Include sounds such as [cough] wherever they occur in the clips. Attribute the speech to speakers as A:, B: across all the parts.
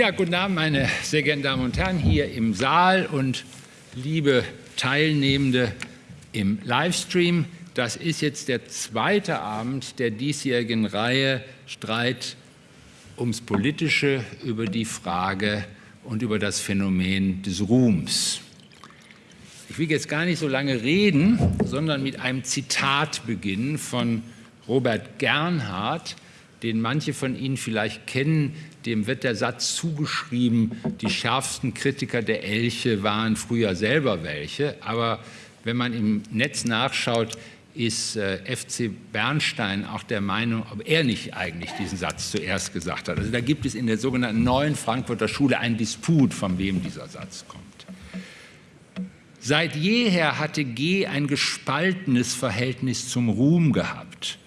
A: Ja, guten Abend, meine sehr geehrten Damen und Herren, hier im Saal und liebe Teilnehmende im Livestream. Das ist jetzt der zweite Abend der diesjährigen Reihe Streit ums Politische über die Frage und über das Phänomen des Ruhms. Ich will jetzt gar nicht so lange reden, sondern mit einem Zitat beginnen von Robert Gernhardt, den manche von Ihnen vielleicht kennen, dem wird der Satz zugeschrieben, die schärfsten Kritiker der Elche waren früher selber welche. Aber wenn man im Netz nachschaut, ist äh, FC Bernstein auch der Meinung, ob er nicht eigentlich diesen Satz zuerst gesagt hat. Also da gibt es in der sogenannten neuen Frankfurter Schule einen Disput, von wem dieser Satz kommt. Seit jeher hatte G ein gespaltenes Verhältnis zum Ruhm gehabt.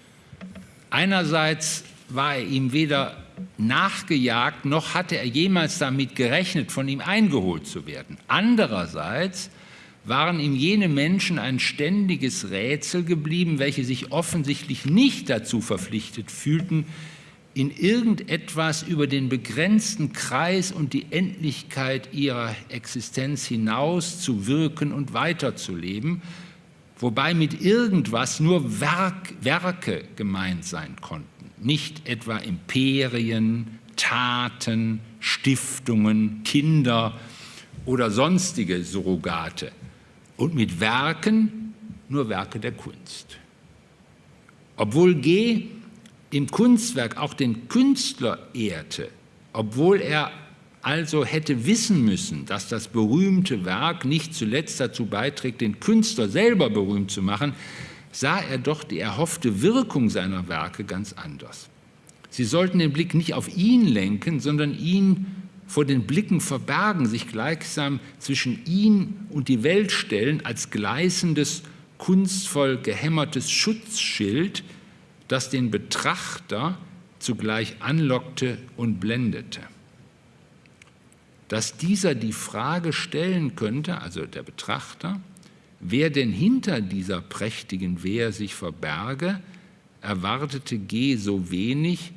A: Einerseits war er ihm weder nachgejagt, noch hatte er jemals damit gerechnet, von ihm eingeholt zu werden. Andererseits waren ihm jene Menschen ein ständiges Rätsel geblieben, welche sich offensichtlich nicht dazu verpflichtet fühlten, in irgendetwas über den begrenzten Kreis und die Endlichkeit ihrer Existenz hinaus zu wirken und weiterzuleben, wobei mit irgendwas nur Werk, Werke gemeint sein konnten nicht etwa Imperien, Taten, Stiftungen, Kinder oder sonstige Surrogate und mit Werken nur Werke der Kunst. Obwohl G im Kunstwerk auch den Künstler ehrte, obwohl er also hätte wissen müssen, dass das berühmte Werk nicht zuletzt dazu beiträgt, den Künstler selber berühmt zu machen, sah er doch die erhoffte Wirkung seiner Werke ganz anders. Sie sollten den Blick nicht auf ihn lenken, sondern ihn vor den Blicken verbergen, sich gleichsam zwischen ihn und die Welt stellen als gleißendes, kunstvoll gehämmertes Schutzschild, das den Betrachter zugleich anlockte und blendete. Dass dieser die Frage stellen könnte, also der Betrachter, wer denn hinter dieser prächtigen Wehr sich verberge, erwartete G so wenig,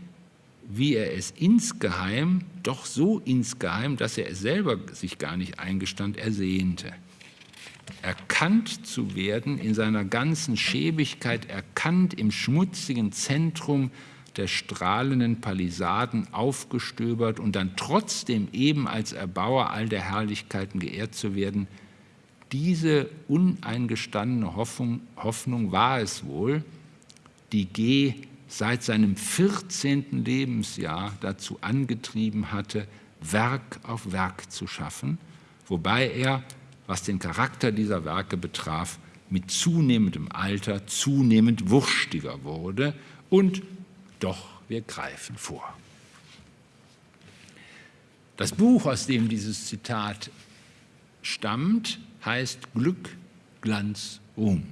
A: wie er es insgeheim, doch so insgeheim, dass er es selber sich gar nicht eingestand, ersehnte. Erkannt zu werden in seiner ganzen Schäbigkeit, erkannt im schmutzigen Zentrum der strahlenden Palisaden aufgestöbert und dann trotzdem eben als Erbauer all der Herrlichkeiten geehrt zu werden – diese uneingestandene Hoffnung, Hoffnung war es wohl, die G seit seinem 14. Lebensjahr dazu angetrieben hatte, Werk auf Werk zu schaffen, wobei er, was den Charakter dieser Werke betraf, mit zunehmendem Alter zunehmend wurstiger wurde und doch wir greifen vor. Das Buch, aus dem dieses Zitat stammt, heißt Glück, Glanz, Ruhm.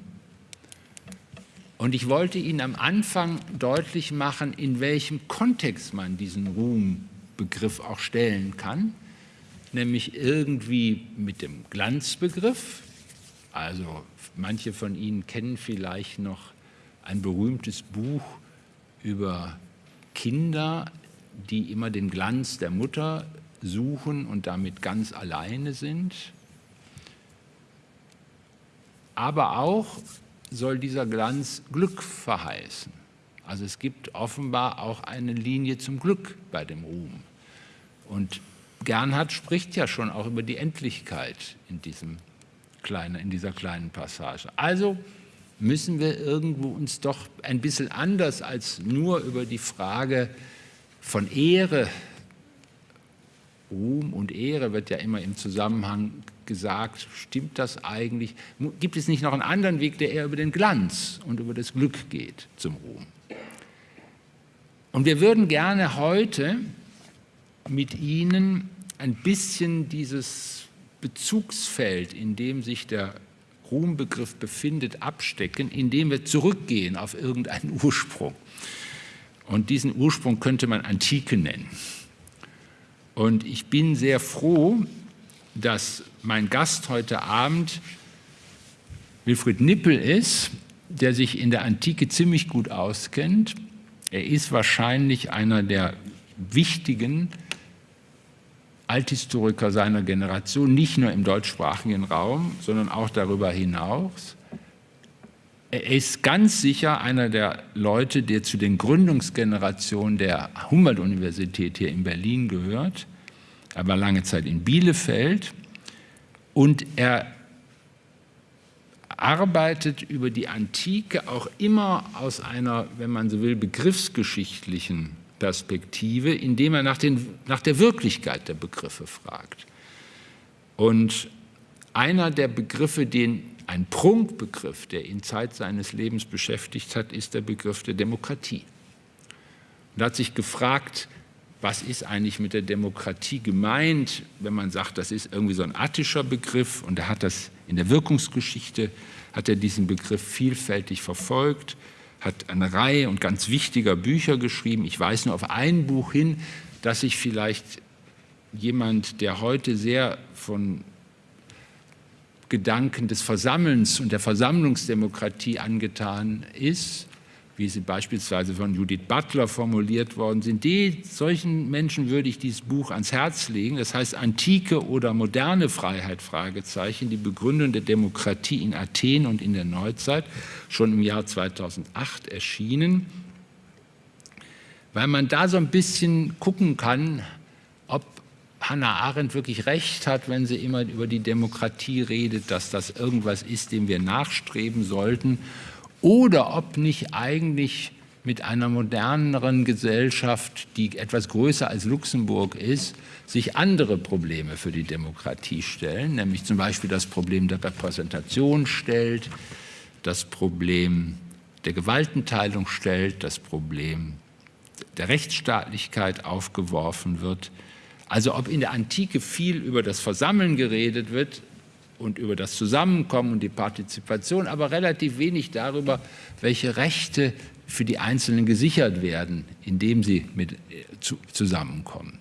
A: Und ich wollte Ihnen am Anfang deutlich machen, in welchem Kontext man diesen Ruhmbegriff auch stellen kann, nämlich irgendwie mit dem Glanzbegriff. Also manche von Ihnen kennen vielleicht noch ein berühmtes Buch über Kinder, die immer den Glanz der Mutter suchen und damit ganz alleine sind. Aber auch soll dieser Glanz Glück verheißen. Also es gibt offenbar auch eine Linie zum Glück bei dem Ruhm. Und Gernhardt spricht ja schon auch über die Endlichkeit in, diesem kleine, in dieser kleinen Passage. Also müssen wir irgendwo uns doch ein bisschen anders als nur über die Frage von Ehre, Ruhm und Ehre wird ja immer im Zusammenhang gesagt, stimmt das eigentlich? Gibt es nicht noch einen anderen Weg, der eher über den Glanz und über das Glück geht zum Ruhm? Und wir würden gerne heute mit Ihnen ein bisschen dieses Bezugsfeld, in dem sich der Ruhmbegriff befindet, abstecken, indem wir zurückgehen auf irgendeinen Ursprung. Und diesen Ursprung könnte man Antike nennen. Und ich bin sehr froh, dass mein Gast heute Abend Wilfried Nippel ist, der sich in der Antike ziemlich gut auskennt. Er ist wahrscheinlich einer der wichtigen Althistoriker seiner Generation, nicht nur im deutschsprachigen Raum, sondern auch darüber hinaus. Er ist ganz sicher einer der Leute, der zu den Gründungsgenerationen der Humboldt-Universität hier in Berlin gehört. Er war lange Zeit in Bielefeld und er arbeitet über die Antike auch immer aus einer, wenn man so will, begriffsgeschichtlichen Perspektive, indem er nach, den, nach der Wirklichkeit der Begriffe fragt. Und einer der Begriffe, den ein Prunkbegriff, der ihn Zeit seines Lebens beschäftigt hat, ist der Begriff der Demokratie. Und er hat sich gefragt, was ist eigentlich mit der Demokratie gemeint, wenn man sagt, das ist irgendwie so ein attischer Begriff und er hat das in der Wirkungsgeschichte, hat er diesen Begriff vielfältig verfolgt, hat eine Reihe und ganz wichtiger Bücher geschrieben. Ich weise nur auf ein Buch hin, dass sich vielleicht jemand, der heute sehr von Gedanken des Versammelns und der Versammlungsdemokratie angetan ist, wie sie beispielsweise von Judith Butler formuliert worden sind, die, solchen Menschen würde ich dieses Buch ans Herz legen. Das heißt Antike oder moderne Freiheit, Fragezeichen, die Begründung der Demokratie in Athen und in der Neuzeit, schon im Jahr 2008 erschienen, weil man da so ein bisschen gucken kann, ob Hannah Arendt wirklich recht hat, wenn sie immer über die Demokratie redet, dass das irgendwas ist, dem wir nachstreben sollten oder ob nicht eigentlich mit einer moderneren Gesellschaft, die etwas größer als Luxemburg ist, sich andere Probleme für die Demokratie stellen, nämlich zum Beispiel das Problem der Repräsentation stellt, das Problem der Gewaltenteilung stellt, das Problem der Rechtsstaatlichkeit aufgeworfen wird. Also ob in der Antike viel über das Versammeln geredet wird, und über das Zusammenkommen und die Partizipation, aber relativ wenig darüber, welche Rechte für die Einzelnen gesichert werden, indem sie mit, äh, zu, zusammenkommen.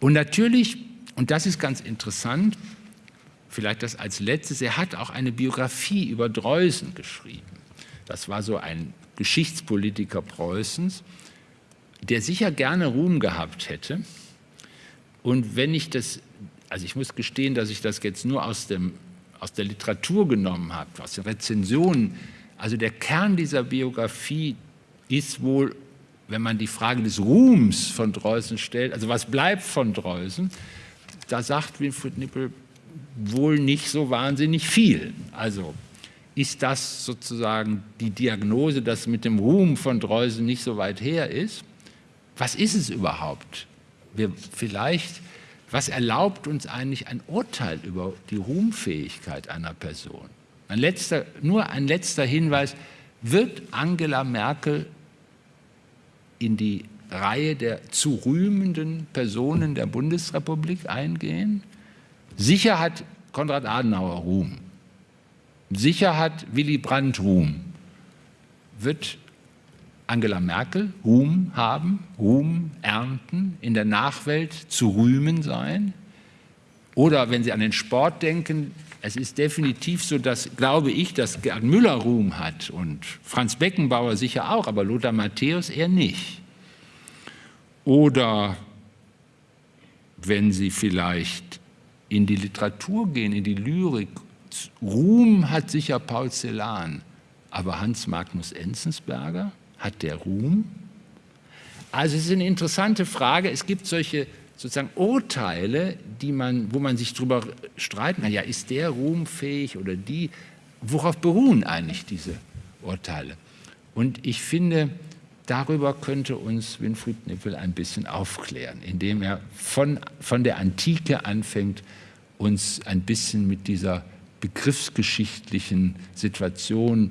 A: Und natürlich, und das ist ganz interessant, vielleicht das als letztes, er hat auch eine Biografie über Dreusen geschrieben. Das war so ein Geschichtspolitiker Preußens, der sicher gerne Ruhm gehabt hätte. Und wenn ich das also ich muss gestehen, dass ich das jetzt nur aus, dem, aus der Literatur genommen habe, aus den Rezensionen. Also der Kern dieser Biografie ist wohl, wenn man die Frage des Ruhms von Dreusen stellt, also was bleibt von Dreusen, da sagt Winfried Nippel wohl nicht so wahnsinnig viel. Also ist das sozusagen die Diagnose, dass mit dem Ruhm von Dreusen nicht so weit her ist? Was ist es überhaupt? Wir vielleicht was erlaubt uns eigentlich ein Urteil über die Ruhmfähigkeit einer Person? Ein letzter, nur ein letzter Hinweis, wird Angela Merkel in die Reihe der zu rühmenden Personen der Bundesrepublik eingehen? Sicher hat Konrad Adenauer Ruhm. Sicher hat Willy Brandt Ruhm. Wird Angela Merkel Ruhm haben, Ruhm ernten, in der Nachwelt zu rühmen sein. Oder wenn Sie an den Sport denken, es ist definitiv so, dass, glaube ich, dass Gerd Müller Ruhm hat und Franz Beckenbauer sicher auch, aber Lothar Matthäus eher nicht. Oder wenn Sie vielleicht in die Literatur gehen, in die Lyrik, Ruhm hat sicher Paul Celan, aber Hans Magnus Enzensberger – hat der Ruhm? Also es ist eine interessante Frage. Es gibt solche sozusagen Urteile, die man, wo man sich darüber streiten kann. Ja, ist der ruhmfähig oder die? Worauf beruhen eigentlich diese Urteile? Und ich finde, darüber könnte uns Winfried Nippel ein bisschen aufklären, indem er von, von der Antike anfängt, uns ein bisschen mit dieser begriffsgeschichtlichen Situation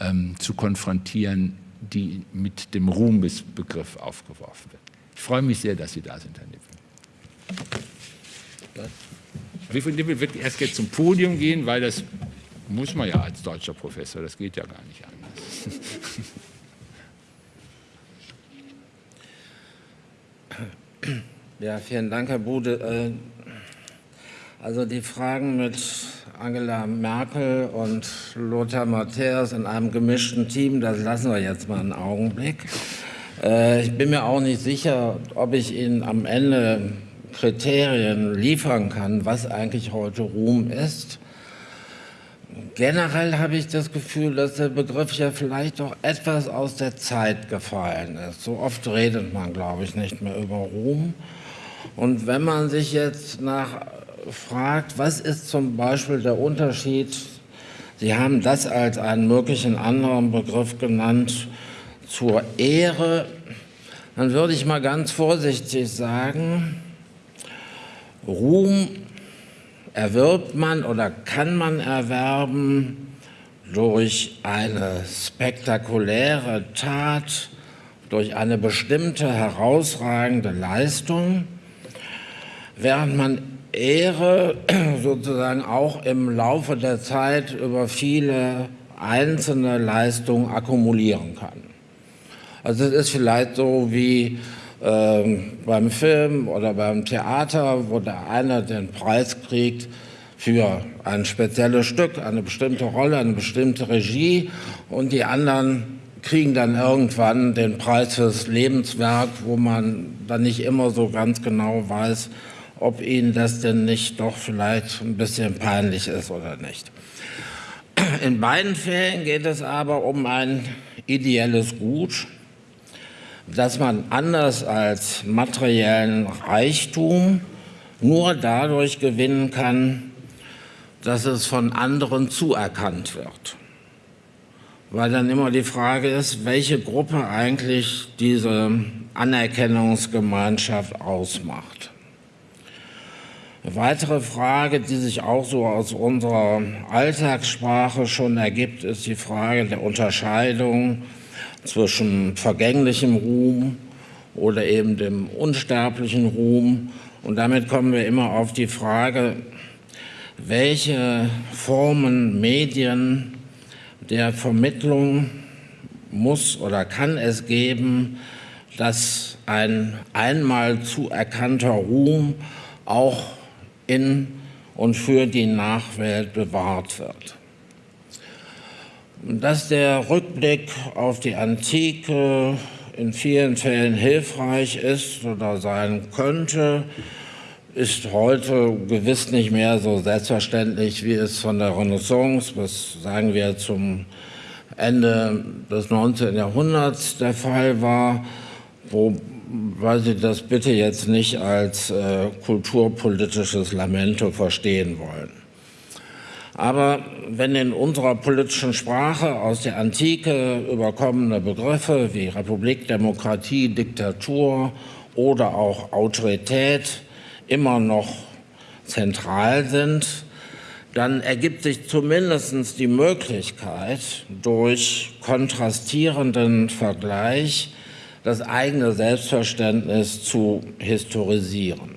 A: ähm, zu konfrontieren, die mit dem Ruhmesbegriff aufgeworfen wird. Ich freue mich sehr, dass Sie da sind, Herr Nippel. Wilfried Nippel wird erst jetzt zum Podium gehen, weil das muss man ja als deutscher Professor, das geht ja gar nicht anders.
B: Ja, vielen Dank, Herr Bude. Äh, also die Fragen mit Angela Merkel und Lothar Matthäus in einem gemischten Team, das lassen wir jetzt mal einen Augenblick. Äh, ich bin mir auch nicht sicher, ob ich Ihnen am Ende Kriterien liefern kann, was eigentlich heute Ruhm ist. Generell habe ich das Gefühl, dass der Begriff ja vielleicht doch etwas aus der Zeit gefallen ist. So oft redet man, glaube ich, nicht mehr über Ruhm. Und wenn man sich jetzt nach fragt, was ist zum Beispiel der Unterschied, Sie haben das als einen möglichen anderen Begriff genannt, zur Ehre, dann würde ich mal ganz vorsichtig sagen, Ruhm erwirbt man oder kann man erwerben durch eine spektakuläre Tat, durch eine bestimmte herausragende Leistung, während man Ehre [clears throat] sozusagen auch im Laufe der Zeit über viele einzelne Leistungen akkumulieren kann. Also es ist vielleicht so wie ähm, beim Film oder beim Theater, wo der eine den Preis kriegt für ein spezielles Stück, eine bestimmte Rolle, eine bestimmte Regie und die anderen kriegen dann irgendwann den Preis fürs Lebenswerk, wo man dann nicht immer so ganz genau weiß, ob ihnen das denn nicht doch vielleicht ein bisschen peinlich ist oder nicht. In beiden Fällen geht es aber um ein ideelles Gut, dass man anders als materiellen Reichtum nur dadurch gewinnen kann, dass es von anderen zuerkannt wird. Weil dann immer die Frage ist, welche Gruppe eigentlich diese Anerkennungsgemeinschaft ausmacht. Eine weitere Frage, die sich auch so aus unserer Alltagssprache schon ergibt, ist die Frage der Unterscheidung zwischen vergänglichem Ruhm oder eben dem unsterblichen Ruhm. Und damit kommen wir immer auf die Frage, welche Formen, Medien der Vermittlung muss oder kann es geben, dass ein einmal zuerkannter Ruhm auch in und für die Nachwelt bewahrt wird dass der Rückblick auf die Antike in vielen Fällen hilfreich ist oder sein könnte, ist heute gewiss nicht mehr so selbstverständlich, wie es von der Renaissance bis, sagen wir, zum Ende des 19. Jahrhunderts der Fall war, wobei Sie das bitte jetzt nicht als äh, kulturpolitisches Lamento verstehen wollen. Aber wenn in unserer politischen Sprache aus der Antike überkommene Begriffe wie Republik, Demokratie, Diktatur oder auch Autorität immer noch zentral sind, dann ergibt sich zumindest die Möglichkeit, durch kontrastierenden Vergleich das eigene Selbstverständnis zu historisieren.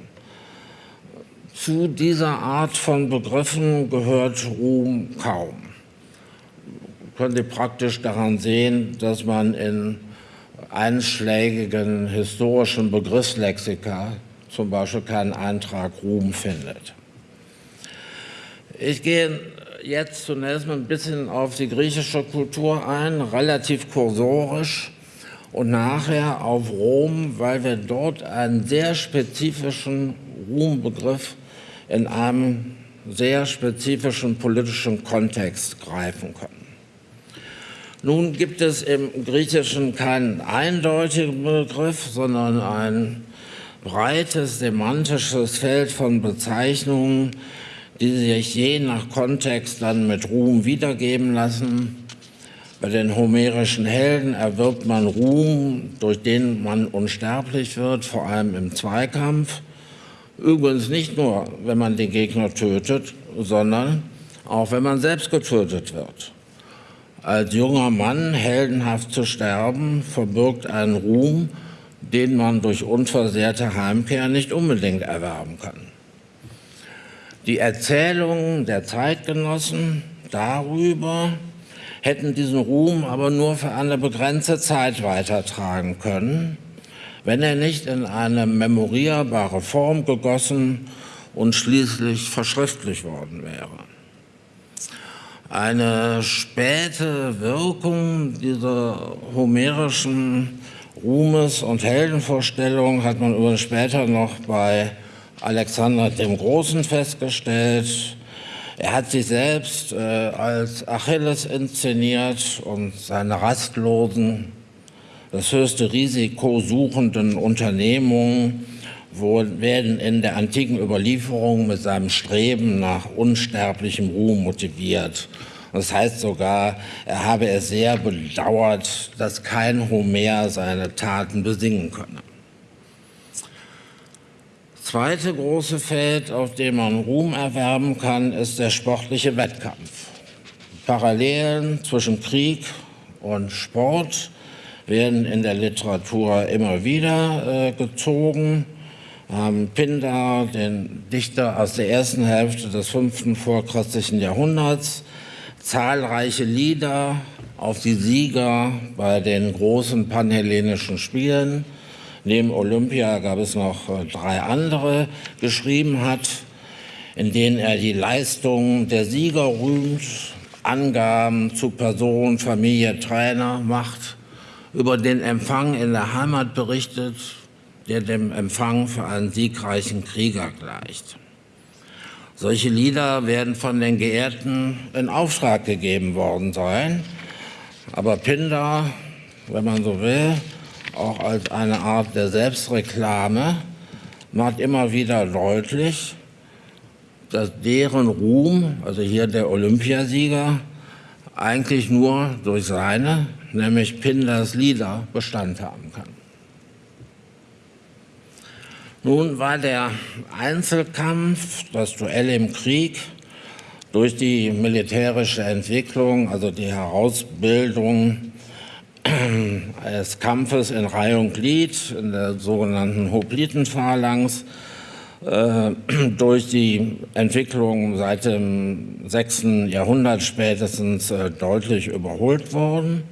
B: Zu dieser Art von Begriffen gehört Ruhm kaum. Können Sie praktisch daran sehen, dass man in einschlägigen historischen Begriffslexika zum Beispiel keinen Eintrag Ruhm findet. Ich gehe jetzt zunächst mal ein bisschen auf die griechische Kultur ein, relativ kursorisch und nachher auf Rom, weil wir dort einen sehr spezifischen Ruhmbegriff in einem sehr spezifischen politischen Kontext greifen können. Nun gibt es im Griechischen keinen eindeutigen Begriff, sondern ein breites semantisches Feld von Bezeichnungen, die sich je nach Kontext dann mit Ruhm wiedergeben lassen. Bei den homerischen Helden erwirbt man Ruhm, durch den man unsterblich wird, vor allem im Zweikampf. Übrigens nicht nur, wenn man den Gegner tötet, sondern auch wenn man selbst getötet wird. Als junger Mann heldenhaft zu sterben, verbirgt einen Ruhm, den man durch unversehrte Heimkehr nicht unbedingt erwerben kann. Die Erzählungen der Zeitgenossen darüber hätten diesen Ruhm aber nur für eine begrenzte Zeit weitertragen können wenn er nicht in eine memorierbare Form gegossen und schließlich verschriftlich worden wäre. Eine späte Wirkung dieser homerischen Ruhmes- und Heldenvorstellung hat man übrigens später noch bei Alexander dem Großen festgestellt. Er hat sich selbst äh, als Achilles inszeniert und seine rastlosen, das höchste Risiko suchenden Unternehmungen werden in der antiken Überlieferung mit seinem Streben nach unsterblichem Ruhm motiviert. Das heißt sogar, er habe es sehr bedauert, dass kein Homer seine Taten besingen könne. Zweite große Feld, auf dem man Ruhm erwerben kann, ist der sportliche Wettkampf. Parallelen zwischen Krieg und Sport werden in der Literatur immer wieder äh, gezogen. Ähm, Pindar, den Dichter aus der ersten Hälfte des fünften vorchristlichen Jahrhunderts, zahlreiche Lieder auf die Sieger bei den großen panhellenischen Spielen. Neben Olympia gab es noch äh, drei andere geschrieben hat, in denen er die Leistungen der Sieger rühmt, Angaben zu Person, Familie, Trainer macht, über den Empfang in der Heimat berichtet, der dem Empfang für einen siegreichen Krieger gleicht. Solche Lieder werden von den Geehrten in Auftrag gegeben worden sein. Aber Pindar, wenn man so will, auch als eine Art der Selbstreklame, macht immer wieder deutlich, dass deren Ruhm, also hier der Olympiasieger, eigentlich nur durch seine, nämlich Pindars Lieder, Bestand haben kann. Nun war der Einzelkampf, das Duell im Krieg, durch die militärische Entwicklung, also die Herausbildung des Kampfes in Reihe und Glied, in der sogenannten Hoplitenphalanx, äh, durch die Entwicklung seit dem 6. Jahrhundert spätestens äh, deutlich überholt worden.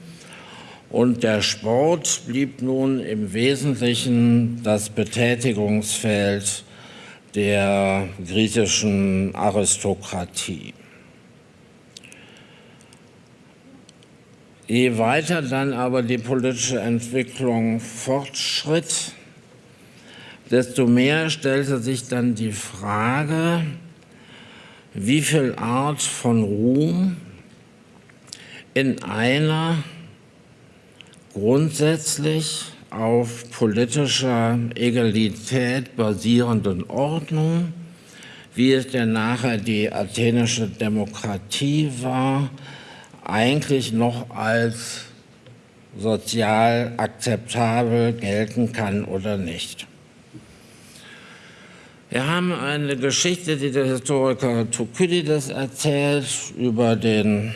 B: Und der Sport blieb nun im Wesentlichen das Betätigungsfeld der griechischen Aristokratie. Je weiter dann aber die politische Entwicklung fortschritt, desto mehr stellte sich dann die Frage, wie viel Art von Ruhm in einer grundsätzlich auf politischer Egalität basierenden Ordnung, wie es denn nachher die athenische Demokratie war, eigentlich noch als sozial akzeptabel gelten kann oder nicht. Wir haben eine Geschichte, die der Historiker Thukydides erzählt, über den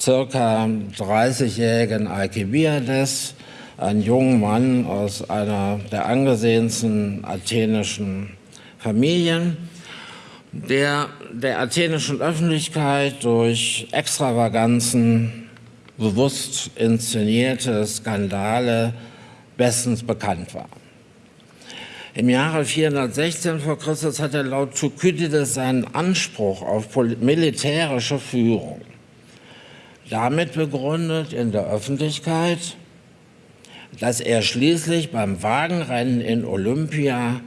B: circa 30-jährigen Alkibiades, ein junger Mann aus einer der angesehensten athenischen Familien, der der athenischen Öffentlichkeit durch Extravaganzen, bewusst inszenierte Skandale bestens bekannt war. Im Jahre 416 vor Christus hat er laut Thukydides seinen Anspruch auf militärische Führung damit begründet in der Öffentlichkeit, dass er schließlich beim Wagenrennen in Olympia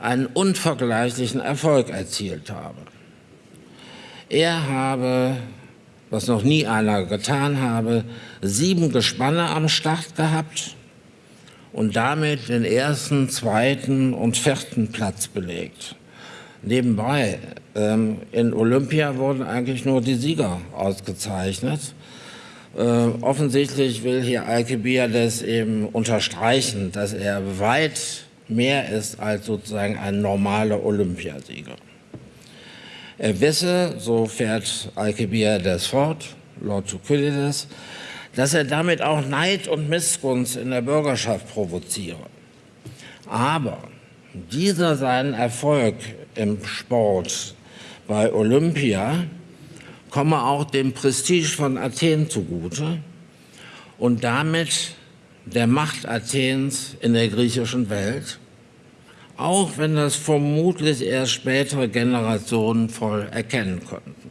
B: einen unvergleichlichen Erfolg erzielt habe. Er habe, was noch nie einer getan habe, sieben Gespanne am Start gehabt und damit den ersten, zweiten und vierten Platz belegt. Nebenbei, ähm, in Olympia wurden eigentlich nur die Sieger ausgezeichnet. Äh, offensichtlich will hier Alcibiades eben unterstreichen, dass er weit mehr ist als sozusagen ein normaler Olympiasieger. Er wisse, so fährt Alcibiades fort, Lord Thukydides, dass er damit auch Neid und Missgunst in der Bürgerschaft provoziere. Aber dieser seinen Erfolg im Sport bei Olympia komme auch dem Prestige von Athen zugute und damit der Macht Athens in der griechischen Welt, auch wenn das vermutlich erst spätere Generationen voll erkennen konnten.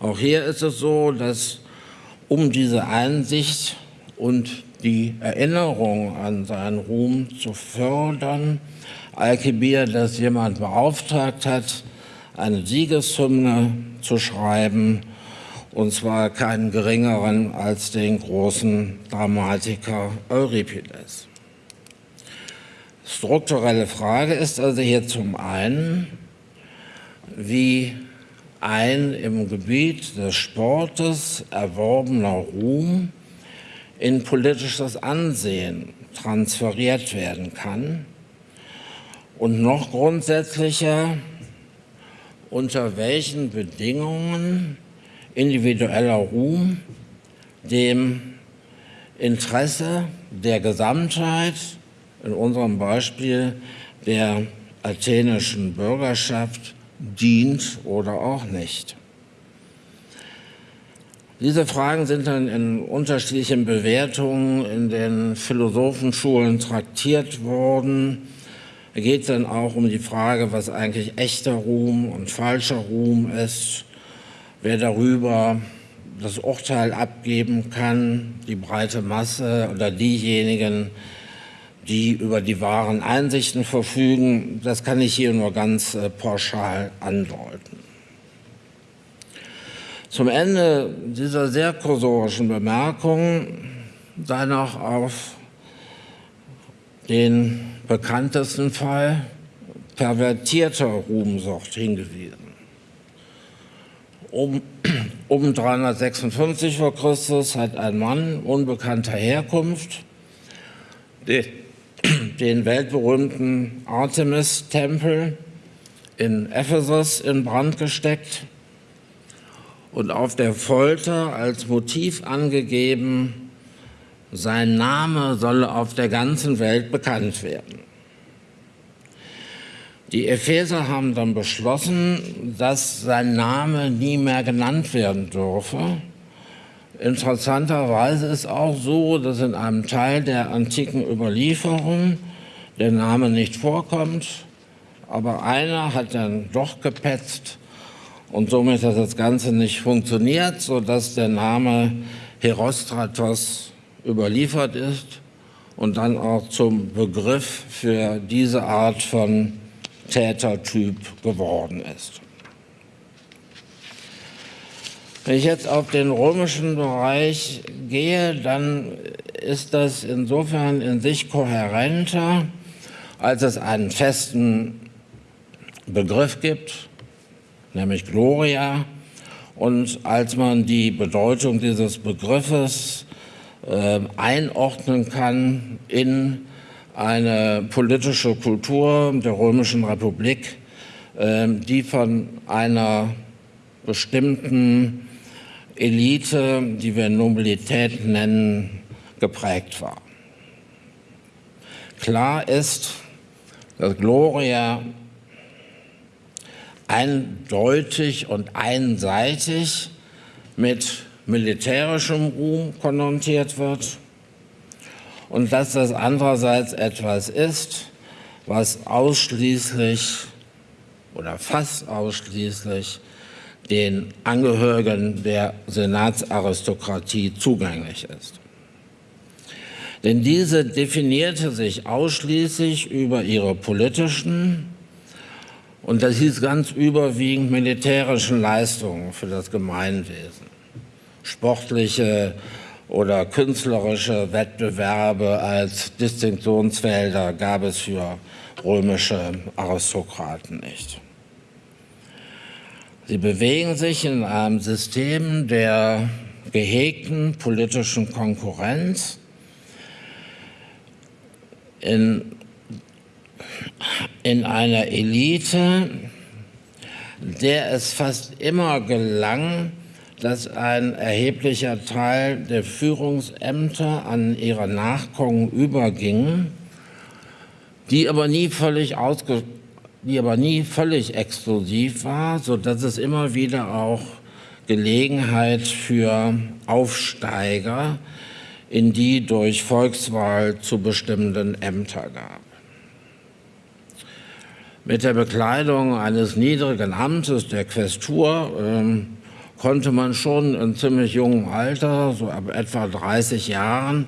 B: Auch hier ist es so, dass um diese Einsicht und die Erinnerung an seinen Ruhm zu fördern, Alkibiades jemand beauftragt hat, eine Siegeshymne zu schreiben, und zwar keinen geringeren als den großen Dramatiker Euripides. Strukturelle Frage ist also hier zum einen, wie ein im Gebiet des Sportes erworbener Ruhm in politisches Ansehen transferiert werden kann und noch grundsätzlicher, unter welchen Bedingungen individueller Ruhm dem Interesse der Gesamtheit, in unserem Beispiel der athenischen Bürgerschaft, dient oder auch nicht. Diese Fragen sind dann in unterschiedlichen Bewertungen in den Philosophenschulen traktiert worden. Da geht es dann auch um die Frage, was eigentlich echter Ruhm und falscher Ruhm ist, wer darüber das Urteil abgeben kann, die breite Masse oder diejenigen, die über die wahren Einsichten verfügen. Das kann ich hier nur ganz äh, pauschal andeuten. Zum Ende dieser sehr kursorischen Bemerkung sei noch auf den bekanntesten Fall pervertierter Ruhmsucht hingewiesen. Um, [clears throat] um 356 vor Christus hat ein Mann unbekannter Herkunft den weltberühmten Artemis-Tempel in Ephesus in Brand gesteckt und auf der Folter als Motiv angegeben, sein Name solle auf der ganzen Welt bekannt werden. Die Epheser haben dann beschlossen, dass sein Name nie mehr genannt werden dürfe. Interessanterweise ist auch so, dass in einem Teil der antiken Überlieferung der Name nicht vorkommt, aber einer hat dann doch gepetzt und somit hat das Ganze nicht funktioniert, sodass der Name Herostratos überliefert ist und dann auch zum Begriff für diese Art von Tätertyp geworden ist. Wenn ich jetzt auf den römischen Bereich gehe, dann ist das insofern in sich kohärenter, als es einen festen Begriff gibt, nämlich Gloria. Und als man die Bedeutung dieses Begriffes äh, einordnen kann in eine politische Kultur der Römischen Republik, äh, die von einer bestimmten Elite, die wir Nobilität nennen, geprägt war. Klar ist, dass Gloria eindeutig und einseitig mit militärischem Ruhm konnotiert wird und dass das andererseits etwas ist, was ausschließlich oder fast ausschließlich den Angehörigen der Senatsaristokratie zugänglich ist. Denn diese definierte sich ausschließlich über ihre politischen und das hieß ganz überwiegend militärischen Leistungen für das Gemeinwesen. Sportliche oder künstlerische Wettbewerbe als Distinktionsfelder gab es für römische Aristokraten nicht. Sie bewegen sich in einem System der gehegten politischen Konkurrenz, in in einer Elite, der es fast immer gelang, dass ein erheblicher Teil der Führungsämter an ihre Nachkommen überging, die aber nie völlig ausge die aber nie völlig exklusiv war, sodass es immer wieder auch Gelegenheit für Aufsteiger in die durch Volkswahl zu bestimmenden Ämter gab. Mit der Bekleidung eines niedrigen Amtes der Questur ähm, konnte man schon in ziemlich jungem Alter, so ab etwa 30 Jahren,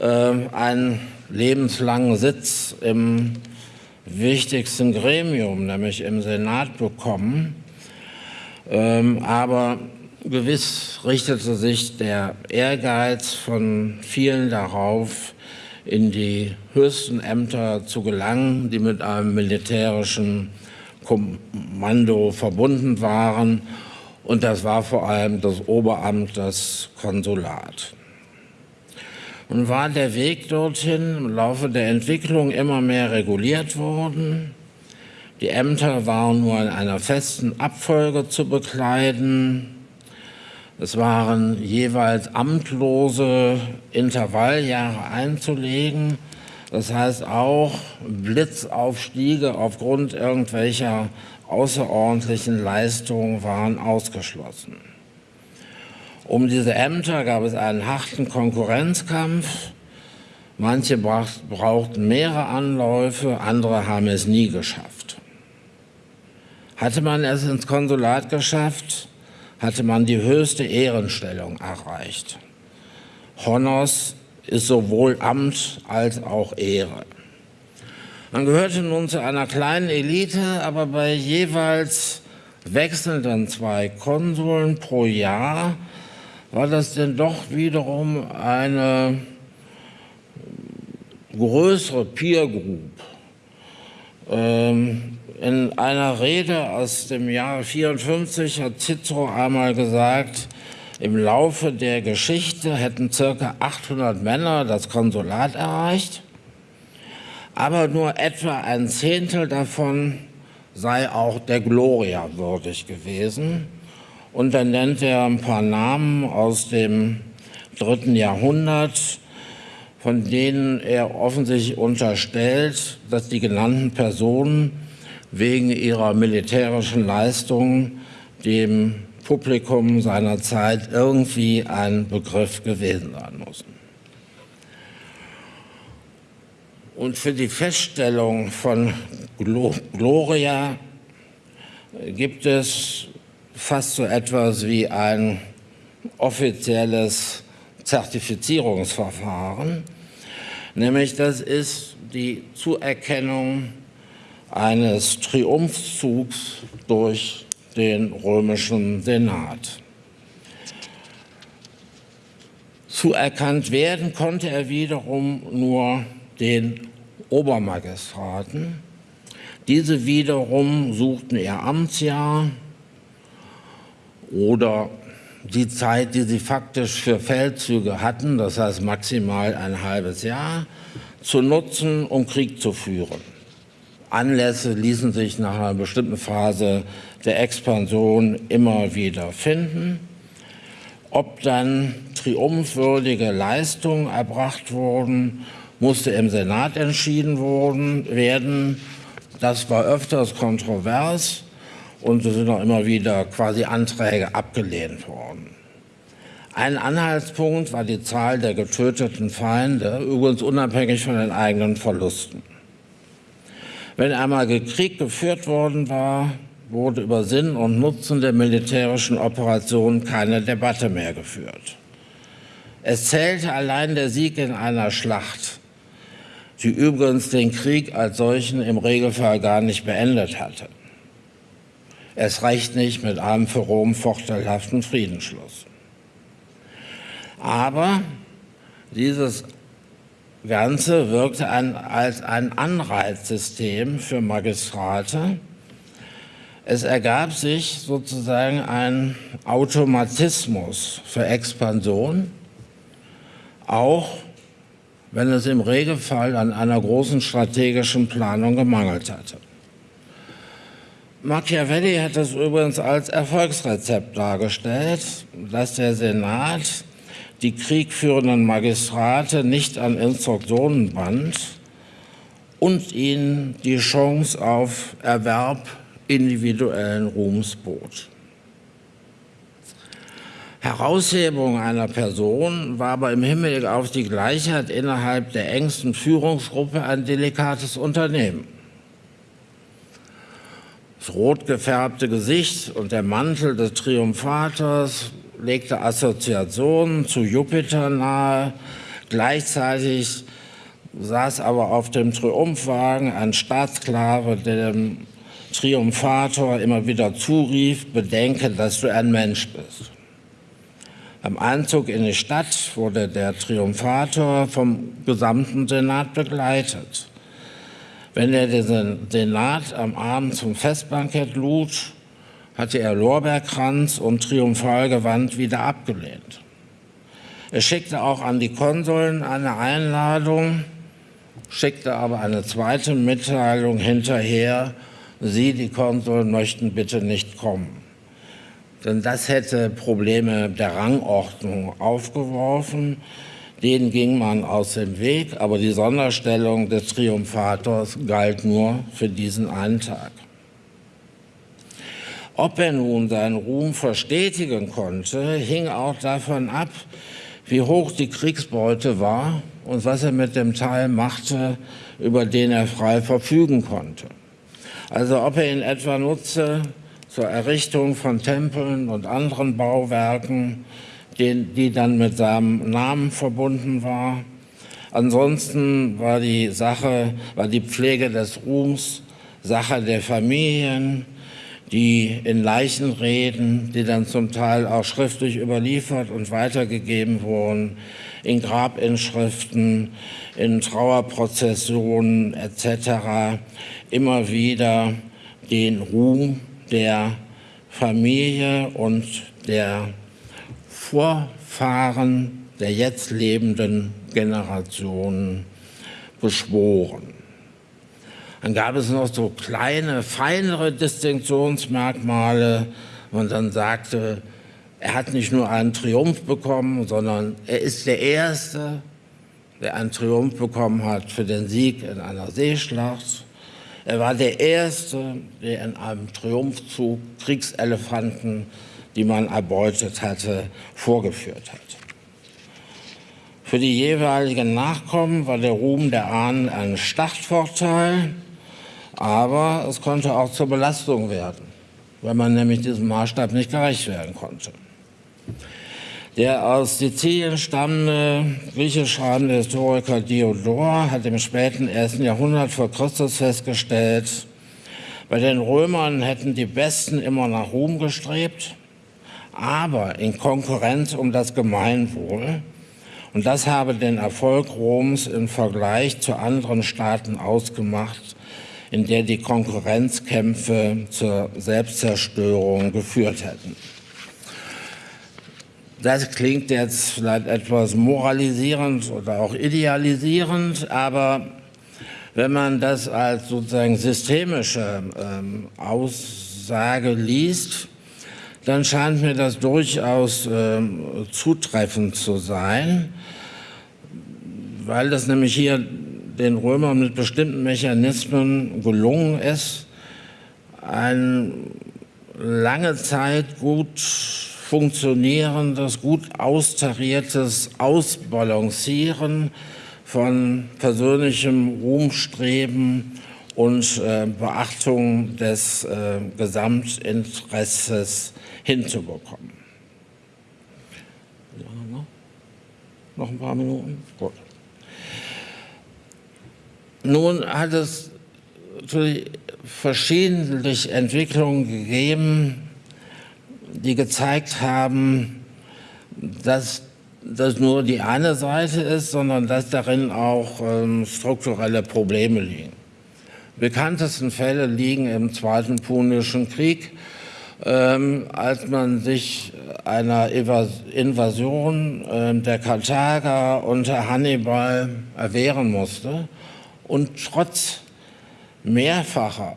B: äh, einen lebenslangen Sitz im wichtigsten Gremium, nämlich im Senat, bekommen. Ähm, aber gewiss richtete sich der Ehrgeiz von vielen darauf, in die höchsten Ämter zu gelangen, die mit einem militärischen Kommando verbunden waren. Und das war vor allem das Oberamt, das Konsulat. Und war der Weg dorthin im Laufe der Entwicklung immer mehr reguliert worden. Die Ämter waren nur in einer festen Abfolge zu bekleiden. Es waren jeweils amtlose Intervalljahre einzulegen. Das heißt auch Blitzaufstiege aufgrund irgendwelcher außerordentlichen Leistungen waren ausgeschlossen. Um diese Ämter gab es einen harten Konkurrenzkampf. Manche brauchten mehrere Anläufe, andere haben es nie geschafft. Hatte man es ins Konsulat geschafft, hatte man die höchste Ehrenstellung erreicht. Honors ist sowohl Amt als auch Ehre. Man gehörte nun zu einer kleinen Elite, aber bei jeweils wechselnden zwei Konsuln pro Jahr war das denn doch wiederum eine größere Peer Group. Ähm, in einer Rede aus dem Jahre 54 hat Cicero einmal gesagt, im Laufe der Geschichte hätten ca. 800 Männer das Konsulat erreicht, aber nur etwa ein Zehntel davon sei auch der Gloria würdig gewesen. Und dann nennt er ein paar Namen aus dem dritten Jahrhundert, von denen er offensichtlich unterstellt, dass die genannten Personen wegen ihrer militärischen Leistungen dem Publikum seiner Zeit irgendwie ein Begriff gewesen sein müssen. Und für die Feststellung von Gloria gibt es fast so etwas wie ein offizielles Zertifizierungsverfahren, nämlich das ist die Zuerkennung eines Triumphzugs durch den römischen Senat. Zuerkannt werden konnte er wiederum nur den Obermagistraten. Diese wiederum suchten ihr Amtsjahr oder die Zeit, die sie faktisch für Feldzüge hatten, das heißt maximal ein halbes Jahr, zu nutzen, um Krieg zu führen. Anlässe ließen sich nach einer bestimmten Phase der Expansion immer wieder finden. Ob dann triumphwürdige Leistungen erbracht wurden, musste im Senat entschieden worden, werden. Das war öfters kontrovers und so sind auch immer wieder quasi Anträge abgelehnt worden. Ein Anhaltspunkt war die Zahl der getöteten Feinde, übrigens unabhängig von den eigenen Verlusten. Wenn einmal Krieg geführt worden war, wurde über Sinn und Nutzen der militärischen Operation keine Debatte mehr geführt. Es zählte allein der Sieg in einer Schlacht, die übrigens den Krieg als solchen im Regelfall gar nicht beendet hatte. Es reicht nicht mit einem für Rom vorteilhaften Friedensschluss. Aber dieses Ganze wirkte ein, als ein Anreizsystem für Magistrate. Es ergab sich sozusagen ein Automatismus für Expansion, auch wenn es im Regelfall an einer großen strategischen Planung gemangelt hatte. Machiavelli hat es übrigens als Erfolgsrezept dargestellt, dass der Senat die kriegführenden Magistrate nicht an Instruktionen band und ihnen die Chance auf Erwerb individuellen Ruhms bot. Heraushebung einer Person war aber im Hinblick auf die Gleichheit innerhalb der engsten Führungsgruppe ein delikates Unternehmen. Das rot gefärbte Gesicht und der Mantel des Triumphators legte Assoziationen zu Jupiter nahe. Gleichzeitig saß aber auf dem Triumphwagen ein Staatsklave, der dem Triumphator immer wieder zurief, bedenke, dass du ein Mensch bist. Am Einzug in die Stadt wurde der Triumphator vom gesamten Senat begleitet. Wenn er den Senat am Abend zum Festbankett lud, hatte er Lorbeerkranz und Triumphalgewand wieder abgelehnt. Er schickte auch an die Konsuln eine Einladung, schickte aber eine zweite Mitteilung hinterher, Sie, die Konsuln, möchten bitte nicht kommen. Denn das hätte Probleme der Rangordnung aufgeworfen. Denen ging man aus dem Weg, aber die Sonderstellung des Triumphators galt nur für diesen einen Tag. Ob er nun seinen Ruhm verstetigen konnte, hing auch davon ab, wie hoch die Kriegsbeute war und was er mit dem Teil machte, über den er frei verfügen konnte. Also ob er ihn etwa nutze, zur Errichtung von Tempeln und anderen Bauwerken, die, die dann mit seinem Namen verbunden war. Ansonsten war die Sache, war die Pflege des Ruhms Sache der Familien, die in Leichenreden, die dann zum Teil auch schriftlich überliefert und weitergegeben wurden, in Grabinschriften, in Trauerprozessionen etc. immer wieder den Ruhm der Familie und der Vorfahren der jetzt lebenden Generationen beschworen. Dann gab es noch so kleine, feinere Distinktionsmerkmale. Man dann sagte, er hat nicht nur einen Triumph bekommen, sondern er ist der Erste, der einen Triumph bekommen hat für den Sieg in einer Seeschlacht. Er war der Erste, der in einem Triumphzug Kriegselefanten, die man erbeutet hatte, vorgeführt hat. Für die jeweiligen Nachkommen war der Ruhm der Ahnen ein Startvorteil, aber es konnte auch zur Belastung werden, weil man nämlich diesem Maßstab nicht gerecht werden konnte. Der aus Sizilien stammende griechisch schreibende Historiker Diodor hat im späten ersten Jahrhundert vor Christus festgestellt, bei den Römern hätten die Besten immer nach Ruhm gestrebt, aber in Konkurrenz um das Gemeinwohl. Und das habe den Erfolg Roms im Vergleich zu anderen Staaten ausgemacht, in der die Konkurrenzkämpfe zur Selbstzerstörung geführt hätten. Das klingt jetzt vielleicht etwas moralisierend oder auch idealisierend, aber wenn man das als sozusagen systemische ähm, Aussage liest, dann scheint mir das durchaus ähm, zutreffend zu sein, weil das nämlich hier den Römern mit bestimmten Mechanismen gelungen ist, eine lange Zeit gut funktionierendes, gut austariertes Ausbalancieren von persönlichem Ruhmstreben und äh, Beachtung des äh, Gesamtinteresses hinzubekommen. Noch ein paar Minuten? Gut. Nun hat es natürlich verschiedentlich Entwicklungen gegeben, die gezeigt haben, dass das nur die eine Seite ist, sondern dass darin auch ähm, strukturelle Probleme liegen. Bekanntesten Fälle liegen im Zweiten Punischen Krieg, ähm, als man sich einer Invasion äh, der Karthager unter Hannibal erwehren musste und trotz mehrfacher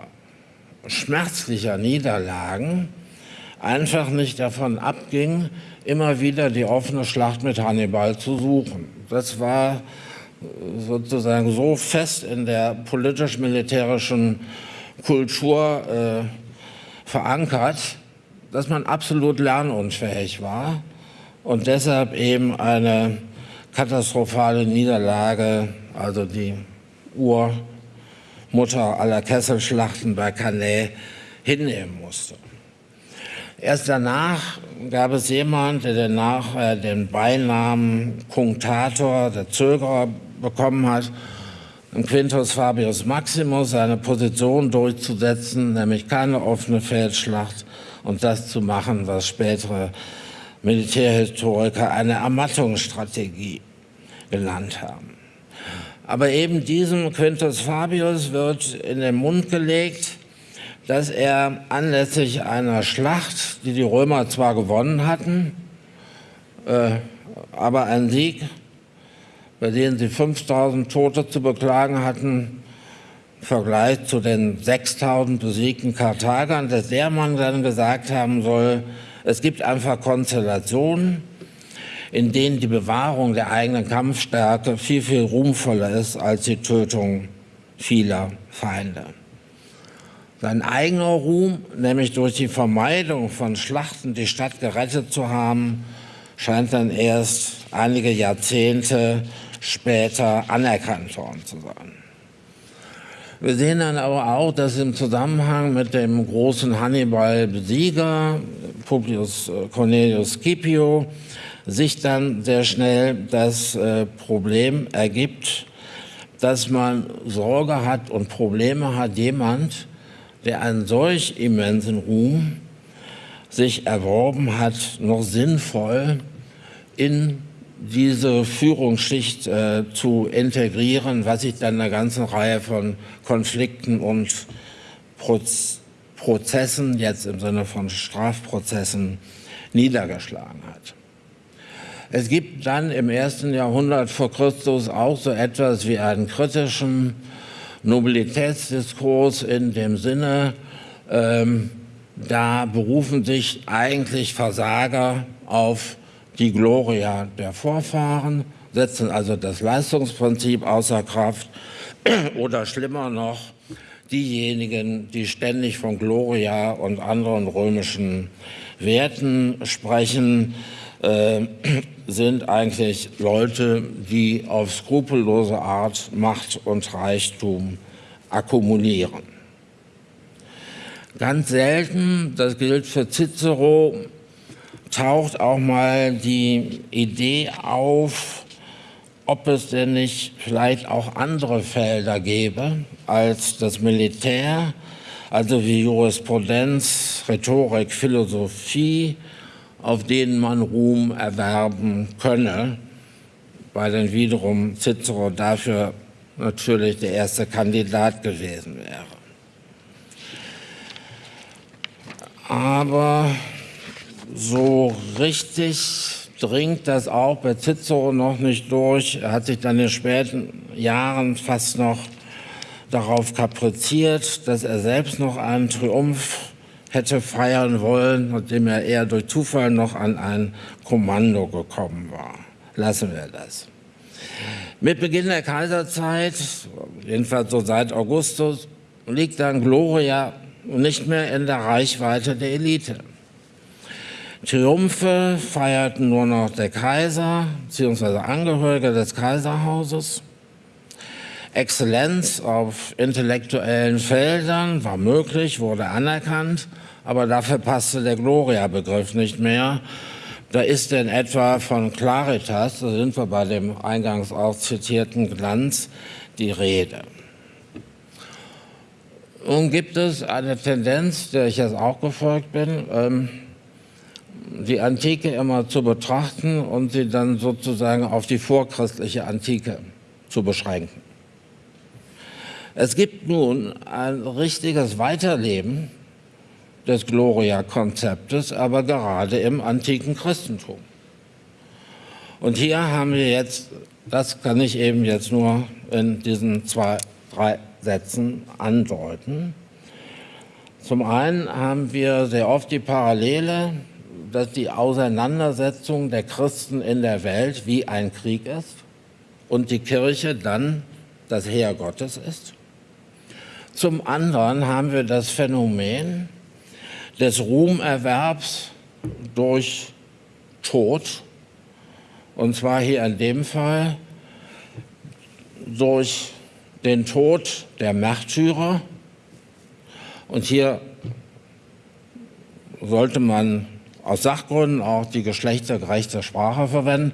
B: schmerzlicher Niederlagen einfach nicht davon abging, immer wieder die offene Schlacht mit Hannibal zu suchen. Das war sozusagen so fest in der politisch-militärischen Kultur äh, verankert, dass man absolut lernunfähig war und deshalb eben eine katastrophale Niederlage, also die Urmutter aller Kesselschlachten bei Cannae, hinnehmen musste. Erst danach gab es jemanden, der danach äh, den Beinamen Kunktator, der Zögerer, bekommen hat. Quintus Fabius Maximus seine Position durchzusetzen, nämlich keine offene Feldschlacht und das zu machen, was spätere Militärhistoriker eine Ermattungsstrategie genannt haben. Aber eben diesem Quintus Fabius wird in den Mund gelegt, dass er anlässlich einer Schlacht, die die Römer zwar gewonnen hatten, äh, aber ein Sieg bei denen sie 5000 Tote zu beklagen hatten, im Vergleich zu den 6000 besiegten Karthagern, dass der Mann dann gesagt haben soll, es gibt einfach Konstellationen, in denen die Bewahrung der eigenen Kampfstärke viel, viel ruhmvoller ist als die Tötung vieler Feinde. Sein eigener Ruhm, nämlich durch die Vermeidung von Schlachten die Stadt gerettet zu haben, scheint dann erst einige Jahrzehnte später anerkannt worden zu sein. Wir sehen dann aber auch, dass im Zusammenhang mit dem großen Hannibal-Besieger, Publius äh, Cornelius Scipio, sich dann sehr schnell das äh, Problem ergibt, dass man Sorge hat und Probleme hat, jemand, der einen solch immensen Ruhm sich erworben hat, noch sinnvoll in diese Führungsschicht äh, zu integrieren, was sich dann eine ganze Reihe von Konflikten und Proz Prozessen, jetzt im Sinne von Strafprozessen, niedergeschlagen hat. Es gibt dann im ersten Jahrhundert vor Christus auch so etwas wie einen kritischen Nobilitätsdiskurs in dem Sinne, ähm, da berufen sich eigentlich Versager auf die Gloria der Vorfahren, setzen also das Leistungsprinzip außer Kraft [clears throat] oder schlimmer noch, diejenigen, die ständig von Gloria und anderen römischen Werten sprechen, äh, [clears throat] sind eigentlich Leute, die auf skrupellose Art Macht und Reichtum akkumulieren. Ganz selten, das gilt für Cicero, taucht auch mal die Idee auf, ob es denn nicht vielleicht auch andere Felder gäbe als das Militär, also wie Jurisprudenz, Rhetorik, Philosophie, auf denen man Ruhm erwerben könne, weil dann wiederum Cicero dafür natürlich der erste Kandidat gewesen wäre. Aber so richtig dringt das auch bei Cicero noch nicht durch. Er hat sich dann in späten Jahren fast noch darauf kapriziert, dass er selbst noch einen Triumph hätte feiern wollen, nachdem er eher durch Zufall noch an ein Kommando gekommen war. Lassen wir das. Mit Beginn der Kaiserzeit, jedenfalls so seit Augustus, liegt dann Gloria nicht mehr in der Reichweite der Elite. Triumphe feierten nur noch der Kaiser bzw. Angehörige des Kaiserhauses. Exzellenz auf intellektuellen Feldern war möglich, wurde anerkannt, aber dafür passte der Gloria-Begriff nicht mehr. Da ist denn etwa von Claritas, da sind wir bei dem eingangs auch zitierten Glanz, die Rede. Nun gibt es eine Tendenz, der ich jetzt auch gefolgt bin, ähm, die Antike immer zu betrachten und sie dann sozusagen auf die vorchristliche Antike zu beschränken. Es gibt nun ein richtiges Weiterleben des Gloria-Konzeptes, aber gerade im antiken Christentum. Und hier haben wir jetzt, das kann ich eben jetzt nur in diesen zwei, drei Sätzen andeuten. Zum einen haben wir sehr oft die Parallele dass die Auseinandersetzung der Christen in der Welt wie ein Krieg ist und die Kirche dann das Heer Gottes ist. Zum anderen haben wir das Phänomen des Ruhmerwerbs durch Tod, und zwar hier in dem Fall durch den Tod der Märtyrer. Und hier sollte man aus Sachgründen auch die geschlechtergerechte Sprache verwenden,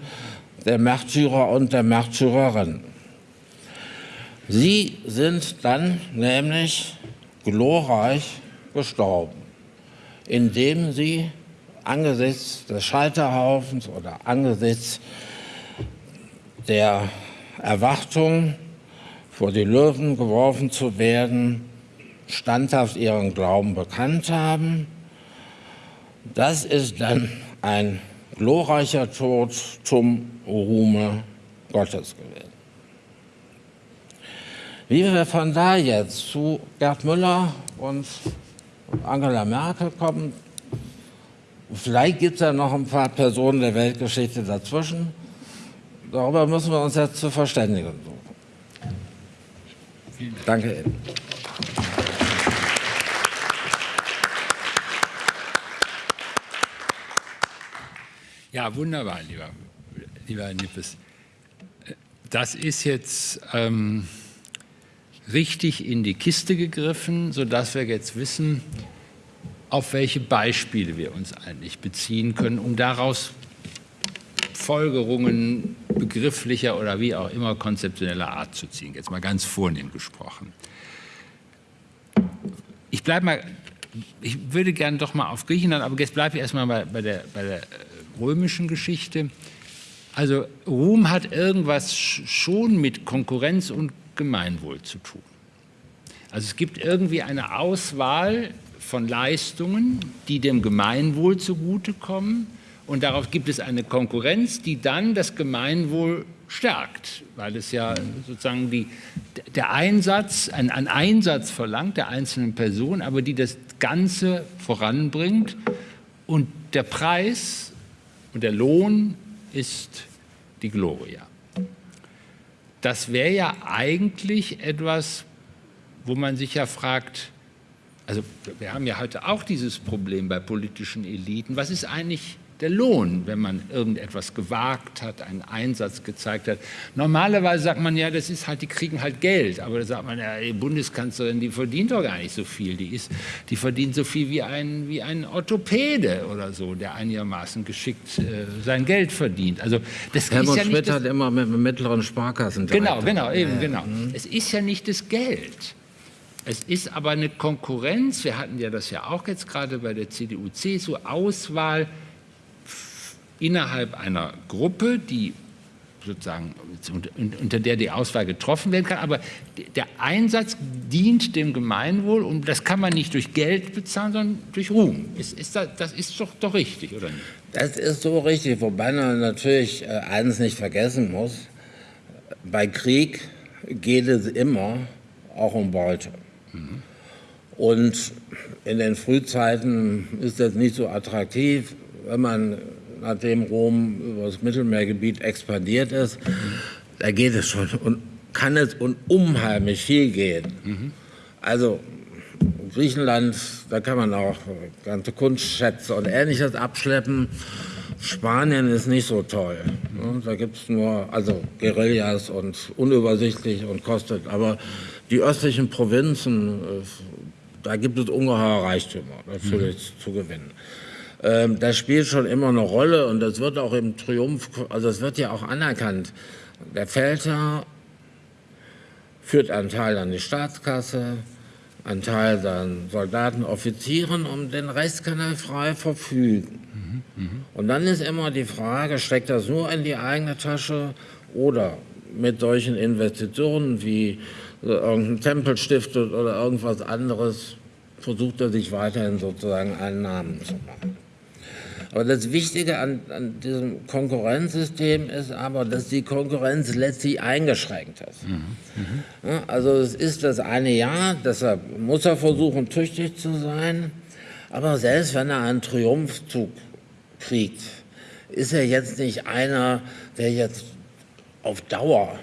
B: der Märtyrer und der Märtyrerin. Sie sind dann nämlich glorreich gestorben, indem Sie angesichts des Scheiterhaufens oder angesichts der Erwartung, vor die Löwen geworfen zu werden, standhaft ihren Glauben bekannt haben. Das ist dann ein glorreicher Tod zum Ruhme Gottes gewesen. Wie wir von da jetzt zu Gerd Müller und Angela Merkel kommen, vielleicht gibt es ja noch ein paar Personen der Weltgeschichte dazwischen. Darüber müssen wir uns jetzt zu verständigen suchen. Danke Ihnen.
A: Ja, wunderbar, lieber, lieber Nippes. Das ist jetzt ähm, richtig in die Kiste gegriffen, sodass wir jetzt wissen, auf welche Beispiele wir uns eigentlich beziehen können, um daraus Folgerungen begrifflicher oder wie auch immer konzeptioneller Art zu ziehen. Jetzt mal ganz vornehm gesprochen. Ich bleibe mal, ich würde gerne doch mal auf Griechenland, aber jetzt bleibe ich erstmal bei, bei, der, bei der römischen Geschichte. Also Ruhm hat irgendwas schon mit Konkurrenz und Gemeinwohl zu tun. Also es gibt irgendwie eine Auswahl von Leistungen, die dem Gemeinwohl zugutekommen und darauf gibt es eine Konkurrenz, die dann das Gemeinwohl stärkt, weil es ja sozusagen die, der Einsatz, ein, ein Einsatz verlangt der einzelnen Person, aber die das Ganze voranbringt und der Preis und der Lohn ist die Gloria. Das wäre ja eigentlich etwas, wo man sich ja fragt, also wir haben ja heute auch dieses Problem bei politischen Eliten, was ist eigentlich der Lohn, wenn man irgendetwas gewagt hat, einen Einsatz gezeigt hat. Normalerweise sagt man ja, das ist halt, die kriegen halt Geld, aber da sagt man, ja, die Bundeskanzlerin, die verdient doch gar nicht so viel, die, ist, die verdient so viel wie ein, wie ein Orthopäde oder so, der einigermaßen geschickt äh, sein Geld verdient. Also das
B: Helmut
A: ist ja nicht
B: Schmidt
A: das,
B: hat immer mit dem mittleren Sparkassen
A: Genau, genau, eben, genau. Es ist ja nicht das Geld. Es ist aber eine Konkurrenz, wir hatten ja das ja auch jetzt gerade bei der CDU, CSU, Auswahl innerhalb einer Gruppe, die sozusagen unter der die Auswahl getroffen werden kann, aber der Einsatz dient dem Gemeinwohl und das kann man nicht durch Geld bezahlen, sondern durch Ruhm. Ist, ist das, das, ist doch, doch richtig, oder nicht?
B: Das ist so richtig, wobei man natürlich äh, eines nicht vergessen muss. Bei Krieg geht es immer auch um Beute. Mhm. Und in den Frühzeiten ist das nicht so attraktiv, wenn man nachdem Rom über das Mittelmeergebiet expandiert ist, da geht es schon und kann es um unheimlich viel gehen. Mhm. Also Griechenland, da kann man auch ganze Kunstschätze und Ähnliches abschleppen. Spanien ist nicht so toll. Ne? Da gibt es nur also Guerillas und unübersichtlich und kostet. Aber die östlichen Provinzen, äh, da gibt es ungeheure Reichtümer natürlich mhm. zu gewinnen. Ähm, das spielt schon immer eine Rolle und das wird auch im Triumph, also es wird ja auch anerkannt. Der Feldherr führt einen Teil an die Staatskasse, einen Teil dann Soldaten, Offizieren, um den Rest kann er frei verfügen. Mhm, mh. Und dann ist immer die Frage, steckt das nur in die eigene Tasche oder mit solchen Investitionen wie irgendein Tempel stiftet oder irgendwas anderes, versucht er sich weiterhin sozusagen einen Namen zu machen. Aber das Wichtige an, an, diesem Konkurrenzsystem ist aber, dass die Konkurrenz letztlich eingeschränkt ist. Mhm. Mhm. Ja, also es ist das eine Jahr, deshalb muss er versuchen, tüchtig zu sein. Aber selbst wenn er einen Triumphzug kriegt, ist er jetzt nicht einer, der jetzt auf Dauer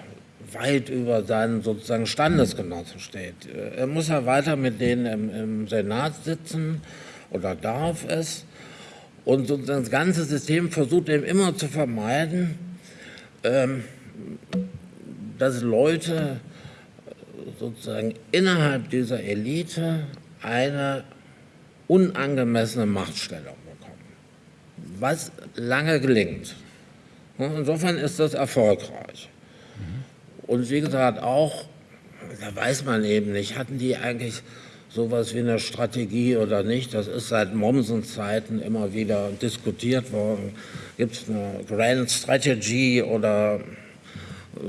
B: weit über seinen sozusagen Standesgenossen steht. Er muss ja weiter mit denen im, im Senat sitzen oder darf es. Und das ganze System versucht eben immer zu vermeiden, ähm, dass Leute sozusagen innerhalb dieser Elite eine unangemessene Machtstellung bekommen, was lange gelingt. Insofern ist das erfolgreich. Und wie gesagt, auch da weiß man eben nicht, hatten die eigentlich sowas wie eine Strategie oder nicht? Das ist seit Mommsens Zeiten immer wieder diskutiert worden. Gibt es eine Grand Strategy oder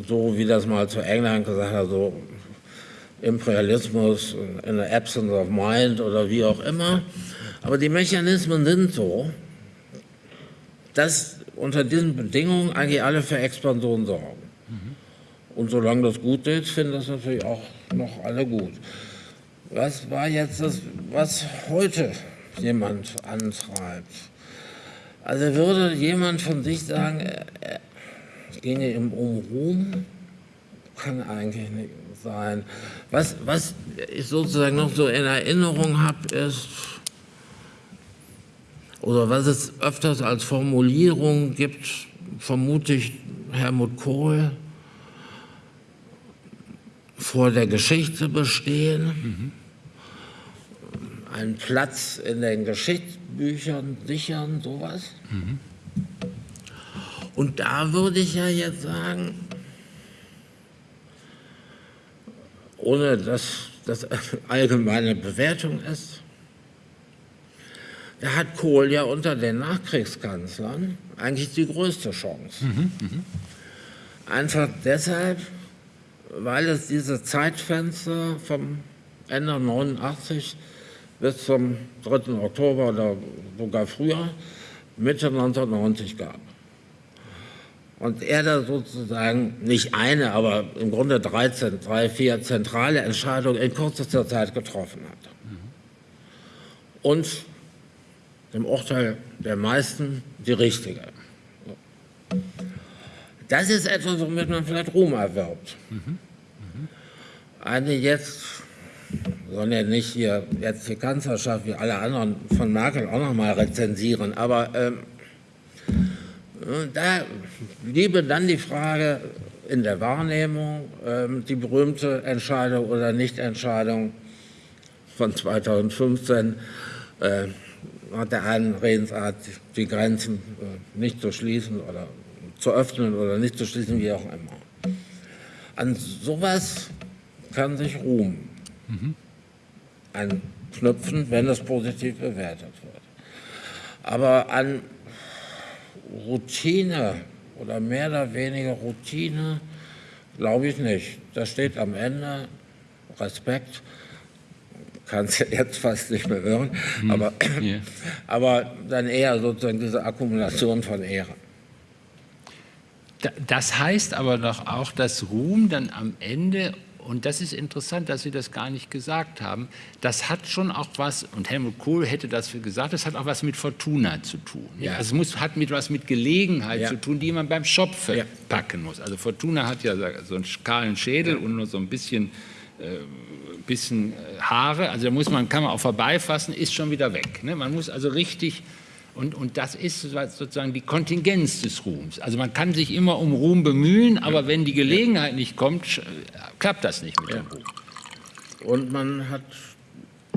B: so, wie das mal zu England gesagt hat, so Imperialismus in the absence of mind oder wie auch immer. Aber die Mechanismen sind so, dass unter diesen Bedingungen eigentlich alle für Expansion sorgen. Und solange das gut ist, finden das natürlich auch noch alle gut. Was war jetzt das, was heute jemand antreibt? Also würde jemand von sich sagen, es ginge um Ruhm? Kann eigentlich nicht sein. Was, was ich sozusagen noch so in Erinnerung habe, ist, oder was es öfters als Formulierung gibt, vermute ich Helmut Kohl, vor der Geschichte bestehen, mhm. Einen Platz in den Geschichtsbüchern sichern, sowas. Mhm. Und da würde ich ja jetzt sagen, ohne dass das [laughs] allgemeine Bewertung ist, da hat Kohl ja unter den Nachkriegskanzlern eigentlich die größte Chance. Mhm, mh. Einfach deshalb, weil es diese Zeitfenster vom Ende 89 bis zum 3. Oktober oder sogar früher, Mitte 1990 gab. Und er da sozusagen nicht eine, aber im Grunde drei, drei vier zentrale Entscheidungen in kürzester Zeit getroffen hat. Und im Urteil der meisten die richtige. Das ist etwas, womit man vielleicht Ruhm erwirbt. Eine jetzt, sollen ja nicht hier jetzt die Kanzlerschaft wie alle anderen von Merkel auch noch mal rezensieren, aber ähm, da bliebe dann die Frage in der Wahrnehmung, ähm, die berühmte Entscheidung oder Nichtentscheidung von 2015, äh, hat der einen Redensart, die Grenzen äh, nicht zu schließen oder zu öffnen oder nicht zu schließen, wie auch immer. An sowas kann sich Ruhm mhm. anknüpfen, wenn es positiv bewertet wird. Aber an Routine oder mehr oder weniger Routine glaube ich nicht. Da steht am Ende Respekt, kann es [laughs] jetzt fast nicht mehr hören, hm, aber, yeah. [laughs] aber dann eher sozusagen diese Akkumulation von Ehre.
A: Das heißt aber doch auch, dass Ruhm dann am Ende und das ist interessant, dass Sie das gar nicht gesagt haben. Das hat schon auch was, und Helmut Kohl hätte das gesagt, das hat auch was mit Fortuna zu tun. Ja. Also es muss, hat mit was mit Gelegenheit ja. zu tun, die man beim Schopfe ja. packen muss. Also Fortuna hat ja so einen kahlen Schädel und nur so ein bisschen, äh, bisschen äh, Haare. Also da muss man, kann man auch vorbeifassen, ist schon wieder weg. Ne? Man muss also richtig und, und das ist sozusagen die Kontingenz des Ruhms. Also man kann sich immer um Ruhm bemühen, aber wenn die Gelegenheit nicht kommt, klappt das nicht mit dem Ruhm.
B: Und man, hat,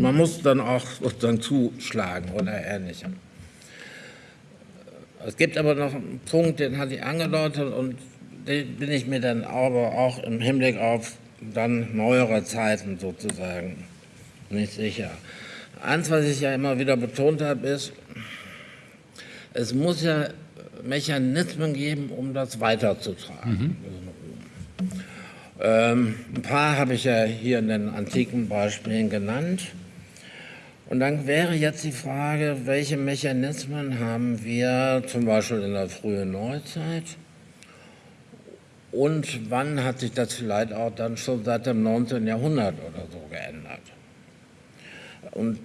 B: man muss dann auch sozusagen zuschlagen oder ähnlichem. Es gibt aber noch einen Punkt, den hatte ich angedeutet und den bin ich mir dann aber auch im Hinblick auf dann neuere Zeiten sozusagen nicht sicher. Eins, was ich ja immer wieder betont habe, ist, es muss ja Mechanismen geben, um das weiterzutragen. Mhm. Ähm, ein paar habe ich ja hier in den antiken Beispielen genannt. Und dann wäre jetzt die Frage, welche Mechanismen haben wir zum Beispiel in der frühen Neuzeit und wann hat sich das vielleicht auch dann schon seit dem 19. Jahrhundert oder so geändert? Und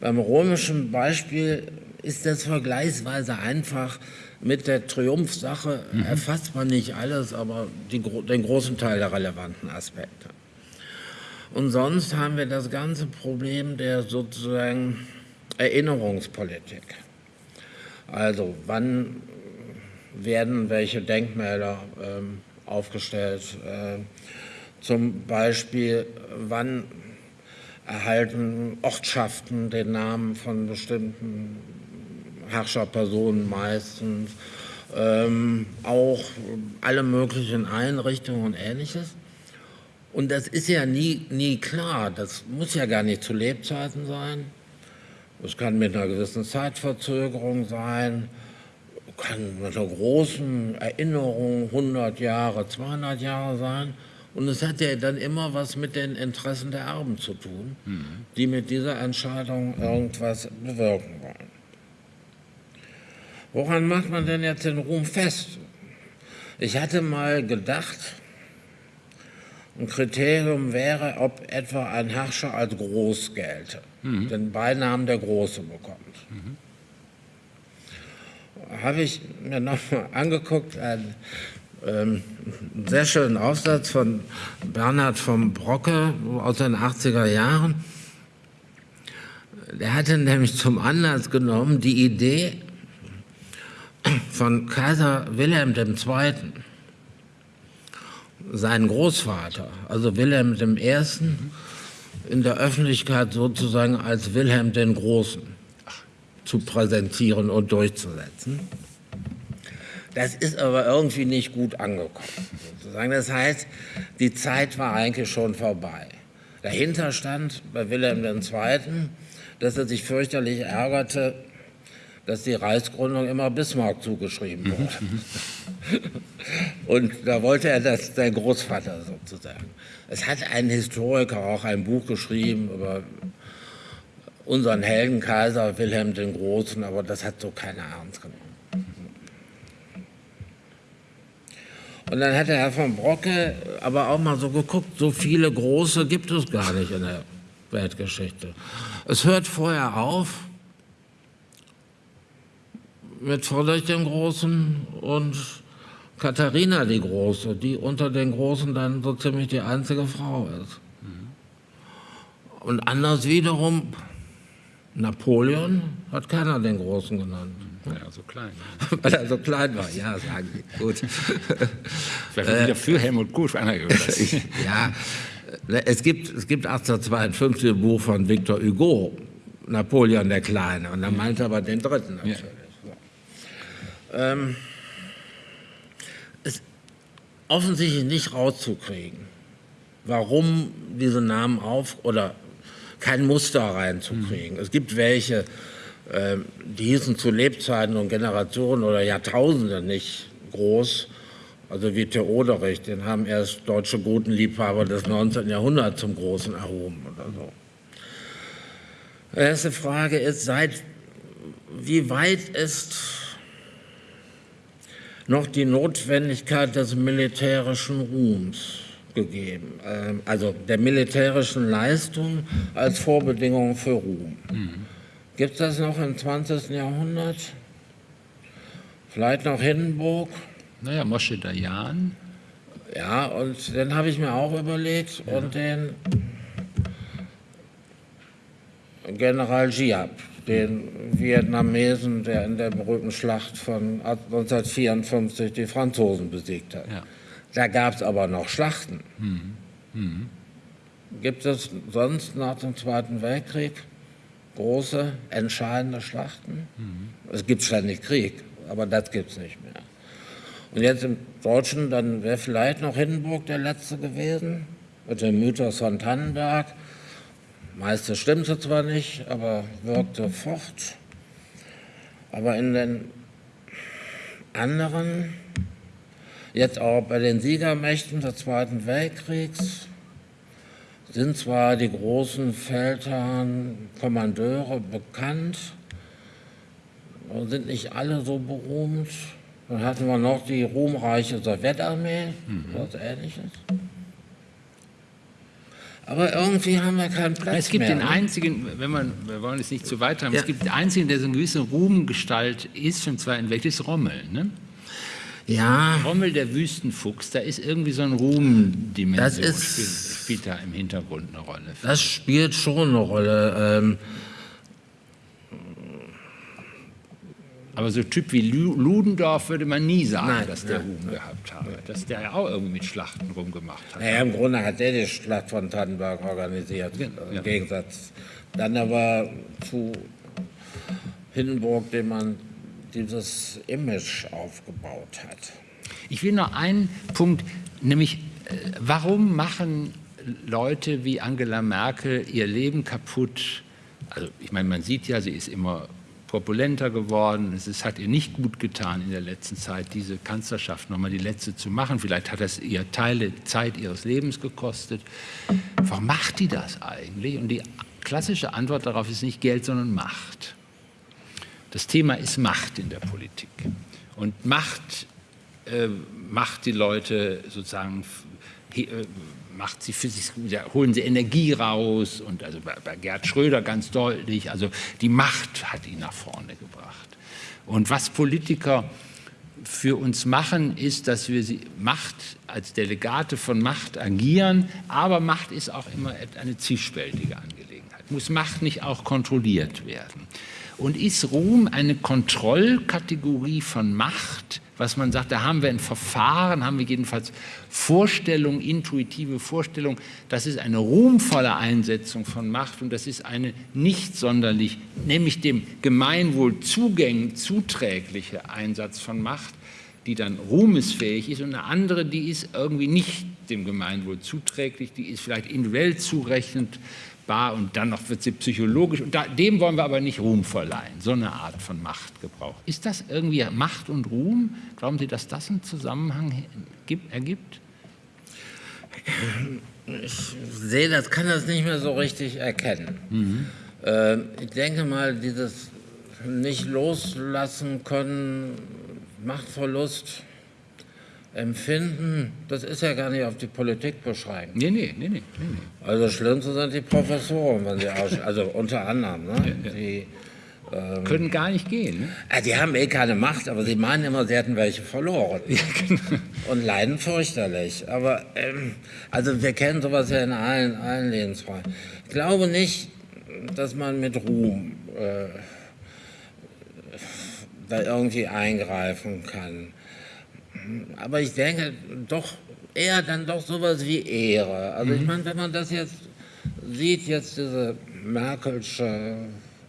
B: beim römischen Beispiel ist das vergleichsweise einfach. Mit der Triumphsache mhm. erfasst man nicht alles, aber die, den großen Teil der relevanten Aspekte. Und sonst haben wir das ganze Problem der sozusagen Erinnerungspolitik. Also wann werden welche Denkmäler ähm, aufgestellt? Äh, zum Beispiel, wann erhalten Ortschaften den Namen von bestimmten Herrscherpersonen meistens, ähm, auch alle möglichen Einrichtungen und ähnliches. Und das ist ja nie, nie klar. Das muss ja gar nicht zu Lebzeiten sein. Es kann mit einer gewissen Zeitverzögerung sein, kann mit einer großen Erinnerung 100 Jahre, 200 Jahre sein. Und es hat ja dann immer was mit den Interessen der Erben zu tun, mhm. die mit dieser Entscheidung irgendwas bewirken wollen. Woran macht man denn jetzt den Ruhm fest? Ich hatte mal gedacht, ein Kriterium wäre, ob etwa ein Herrscher als groß gelte, mhm. den Beinamen der Große bekommt. Mhm. Habe ich mir nochmal angeguckt, einen, ähm, einen sehr schönen Aufsatz von Bernhard von Brocke aus den 80er Jahren. Der hatte nämlich zum Anlass genommen, die Idee von Kaiser Wilhelm II., seinen Großvater, also Wilhelm I., in der Öffentlichkeit sozusagen als Wilhelm den Großen zu präsentieren und durchzusetzen. Das ist aber irgendwie nicht gut angekommen. Sozusagen. Das heißt, die Zeit war eigentlich schon vorbei. Dahinter stand bei Wilhelm II., dass er sich fürchterlich ärgerte, dass die Reichsgründung immer Bismarck zugeschrieben mhm, wurde. [laughs] Und da wollte er das, sein Großvater sozusagen. Es hat ein Historiker auch ein Buch geschrieben über unseren Heldenkaiser Wilhelm den Großen, aber das hat so keiner ernst genommen. Und dann hat der Herr von Brocke aber auch mal so geguckt, so viele große gibt es gar nicht in der Weltgeschichte. Es hört vorher auf, mit Friedrich dem Großen und Katharina die Große, die unter den Großen dann so ziemlich die einzige Frau ist. Und anders wiederum, Napoleon hat keiner den Großen genannt.
A: Weil er so klein
B: war. [laughs] Weil er so klein war, ja, sagen Sie. Gut. [laughs]
A: Vielleicht wieder für Helmut Kohl [laughs]
B: Ja, es gibt, es gibt 1852 ein Buch von Victor Hugo, Napoleon der Kleine, und er meinte aber den dritten natürlich. Ja. Ähm, ist offensichtlich nicht rauszukriegen, warum diese Namen auf oder kein Muster reinzukriegen. Mhm. Es gibt welche, äh, die hießen zu Lebzeiten und Generationen oder Jahrtausende nicht groß, also wie Theoderich, den haben erst deutsche Gutenliebhaber des 19. Jahrhunderts zum Großen erhoben oder so. Die erste Frage ist, seit wie weit ist noch die Notwendigkeit des militärischen Ruhms gegeben, ähm, also der militärischen Leistung als Vorbedingung für Ruhm. Mhm. Gibt es das noch im 20. Jahrhundert? Vielleicht noch Hindenburg?
A: Naja, Mosche Dayan.
B: Ja, und den habe ich mir auch überlegt ja. und den General Giap den Vietnamesen, der in der berühmten Schlacht von 1954 die Franzosen besiegt hat. Ja. Da gab es aber noch Schlachten. Mhm. Mhm. Gibt es sonst nach dem Zweiten Weltkrieg große, entscheidende Schlachten? Mhm. Es gibt ständig Krieg, aber das gibt es nicht mehr. Und jetzt im Deutschen, dann wäre vielleicht noch Hindenburg der Letzte gewesen, mit dem Mythos von Tannenberg meiste stimmte zwar nicht, aber wirkte fort. Aber in den anderen, jetzt auch bei den Siegermächten des Zweiten Weltkriegs, sind zwar die großen Feldherren, Kommandeure bekannt, aber sind nicht alle so berühmt. Dann hatten wir noch die ruhmreiche Sowjetarmee, mhm. was ähnliches. Aber irgendwie haben wir keinen Platz
A: Es gibt
B: mehr,
A: den
B: ne?
A: einzigen, wenn man, wir wollen es nicht zu weit haben, ja. es gibt den einzigen, der so eine gewisse Ruhmgestalt ist im Zweiten Weltkrieg, ist Rommel. Ne?
B: Ja.
A: Rommel, der Wüstenfuchs, da ist irgendwie so ein Ruhmdimension, spielt, spielt da im Hintergrund eine Rolle.
B: Das spielt schon eine Rolle. Ähm,
A: Aber so Typ wie Ludendorff würde man nie sagen, nein, dass der Ruhm gehabt habe. Dass der ja auch irgendwie mit Schlachten rumgemacht hat.
B: Naja, im Grunde hat er die Schlacht von Tannenberg organisiert, ja, im ja. Gegensatz. Dann aber zu Hindenburg, dem man dieses Image aufgebaut hat.
A: Ich will noch einen Punkt, nämlich äh, warum machen Leute wie Angela Merkel ihr Leben kaputt, also ich meine, man sieht ja, sie ist immer korpulenter geworden. Es ist, hat ihr nicht gut getan in der letzten Zeit, diese Kanzlerschaft nochmal die letzte zu machen. Vielleicht hat das ihr Teile Zeit ihres Lebens gekostet. Warum macht die das eigentlich? Und die klassische Antwort darauf ist nicht Geld, sondern Macht. Das Thema ist Macht in der Politik. Und Macht äh, macht die Leute sozusagen äh, macht sie für sich, holen sie Energie raus und also bei, bei Gerd Schröder ganz deutlich, also die Macht hat ihn nach vorne gebracht. Und was Politiker für uns machen, ist, dass wir Macht als Delegate von Macht agieren, aber Macht ist auch immer eine zwiespältige Angelegenheit. Muss Macht nicht auch kontrolliert werden? Und ist Ruhm eine Kontrollkategorie von Macht, was man sagt, da haben wir ein Verfahren, haben wir jedenfalls Vorstellung, intuitive Vorstellung, das ist eine ruhmvolle Einsetzung von Macht und das ist eine nicht sonderlich, nämlich dem Gemeinwohl zugänglich, zuträgliche Einsatz von Macht, die dann ruhmesfähig ist und eine andere, die ist irgendwie nicht dem Gemeinwohl zuträglich, die ist vielleicht individuell zurechnend, bar und dann noch wird sie psychologisch. Und da, dem wollen wir aber nicht Ruhm verleihen, so eine Art von Machtgebrauch. Ist das irgendwie Macht und Ruhm? Glauben Sie, dass das einen Zusammenhang gibt, ergibt?
B: Ich sehe das, kann das nicht mehr so richtig erkennen. Mhm. Äh, ich denke mal, dieses nicht loslassen können, Machtverlust, Empfinden, das ist ja gar nicht auf die Politik beschreiben.
A: Nee, nee, nee, nee. nee.
B: Also schlimmste sind die Professoren, wenn sie also unter anderem, ne? [laughs] Ja, ja. die
A: ähm, können gar nicht gehen. Ne?
B: Die haben eh keine Macht, aber sie meinen immer, sie hätten welche verloren. Ja, genau. Und leiden fürchterlich. Aber ähm, also wir kennen sowas ja in allen, allen Lebensfragen. Ich glaube nicht, dass man mit Ruhm äh, da irgendwie eingreifen kann. Aber ich denke doch eher dann doch sowas wie Ehre. Also mhm. ich meine, wenn man das jetzt sieht, jetzt diese Merkelsche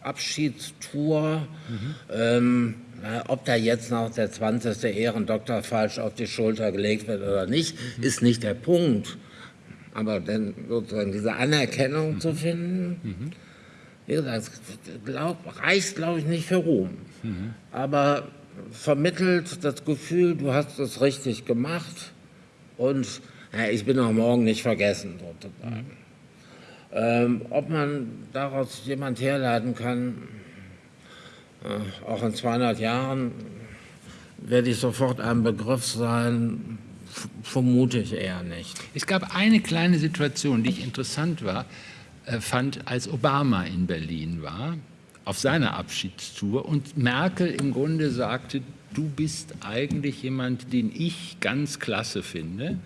B: Abschiedstour, mhm. ähm, ob da jetzt noch der 20. Ehrendoktor falsch auf die Schulter gelegt wird oder nicht, mhm. ist nicht der Punkt. Aber dann sozusagen diese Anerkennung zu finden, mhm. wie gesagt, glaub, reicht, glaube ich, nicht für Ruhm. Mhm. Aber vermittelt das Gefühl, du hast es richtig gemacht und ja, ich bin auch morgen nicht vergessen, sozusagen. Ähm, ob man daraus jemand herleiten kann, äh, auch in 200 Jahren werde ich sofort ein Begriff sein, vermute ich eher nicht.
A: Es gab eine kleine Situation, die ich interessant war, äh, fand, als Obama in Berlin war auf seiner Abschiedstour. Und Merkel im Grunde sagte, du bist eigentlich jemand, den ich ganz klasse finde.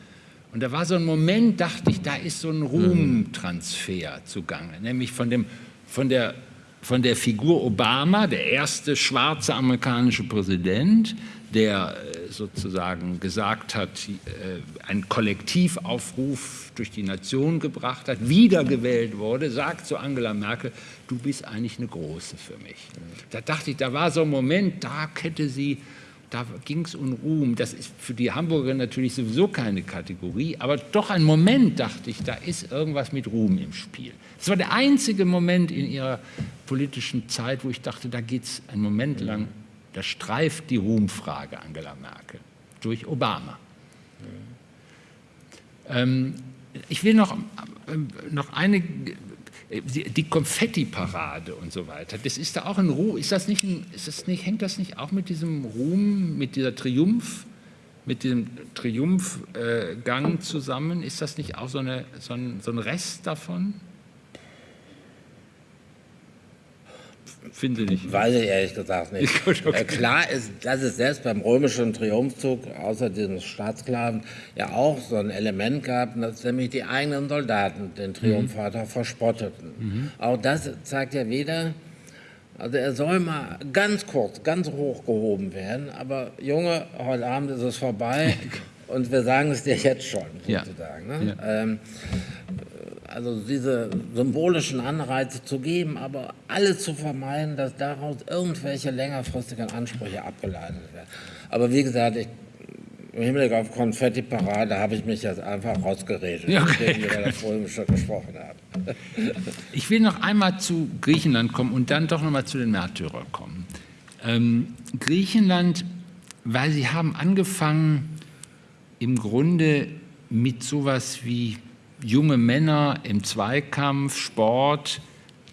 A: Und da war so ein Moment, dachte ich, da ist so ein Ruhmtransfer zugange, nämlich von, dem, von, der, von der Figur Obama, der erste schwarze amerikanische Präsident, der äh, sozusagen gesagt hat, äh, einen Kollektivaufruf durch die Nation gebracht hat, wiedergewählt wurde, sagt zu Angela Merkel, du bist eigentlich eine Große für mich. Da dachte ich, da war so ein Moment, da hätte sie, da ging es um Ruhm. Das ist für die Hamburger natürlich sowieso keine Kategorie, aber doch ein Moment, dachte ich, da ist irgendwas mit Ruhm im Spiel. Das war der einzige Moment in ihrer politischen Zeit, wo ich dachte, da geht es einen Moment lang, da streift die Ruhmfrage Angela Merkel durch Obama. Ähm, ich will noch, ähm, noch eine die Konfetti-Parade und so weiter, das ist da auch ein Ruhm, ist das nicht, ist das nicht, hängt das nicht auch mit diesem Ruhm, mit dieser Triumph, mit dem Triumphgang zusammen? Ist das nicht auch so, eine, so, ein, so ein Rest davon?
B: Finde ich. Weiß ich ehrlich gesagt nicht. [laughs] Okay. äh, klar ist, dass es selbst beim römischen Triumphzug, außer diesem Staatssklaven, ja auch so ein Element gab, dass nämlich die eigenen Soldaten den Triumphator mhm. verspotteten. Mhm. Auch das zeigt ja wieder, also er soll mal ganz kurz, ganz hoch gehoben werden, aber Junge, heute Abend ist es vorbei [laughs] und wir sagen es dir jetzt schon, sozusagen. Ja. Ne? Ja. Ähm, also diese symbolischen Anreize zu geben, aber alles zu vermeiden, dass daraus irgendwelche längerfristigen Ansprüche abgeleitet werden. Aber wie gesagt, ich, im Hinblick auf Konfetti-Parade habe ich mich jetzt einfach rausgeredet,
A: Ja, okay.
B: nachdem wir über das Römische gesprochen haben. [laughs]
A: Ich will noch einmal zu Griechenland kommen und dann doch noch mal zu den Märtyrern kommen. Ähm, Griechenland, weil sie haben angefangen im Grunde mit sowas wie junge Männer im Zweikampf, Sport.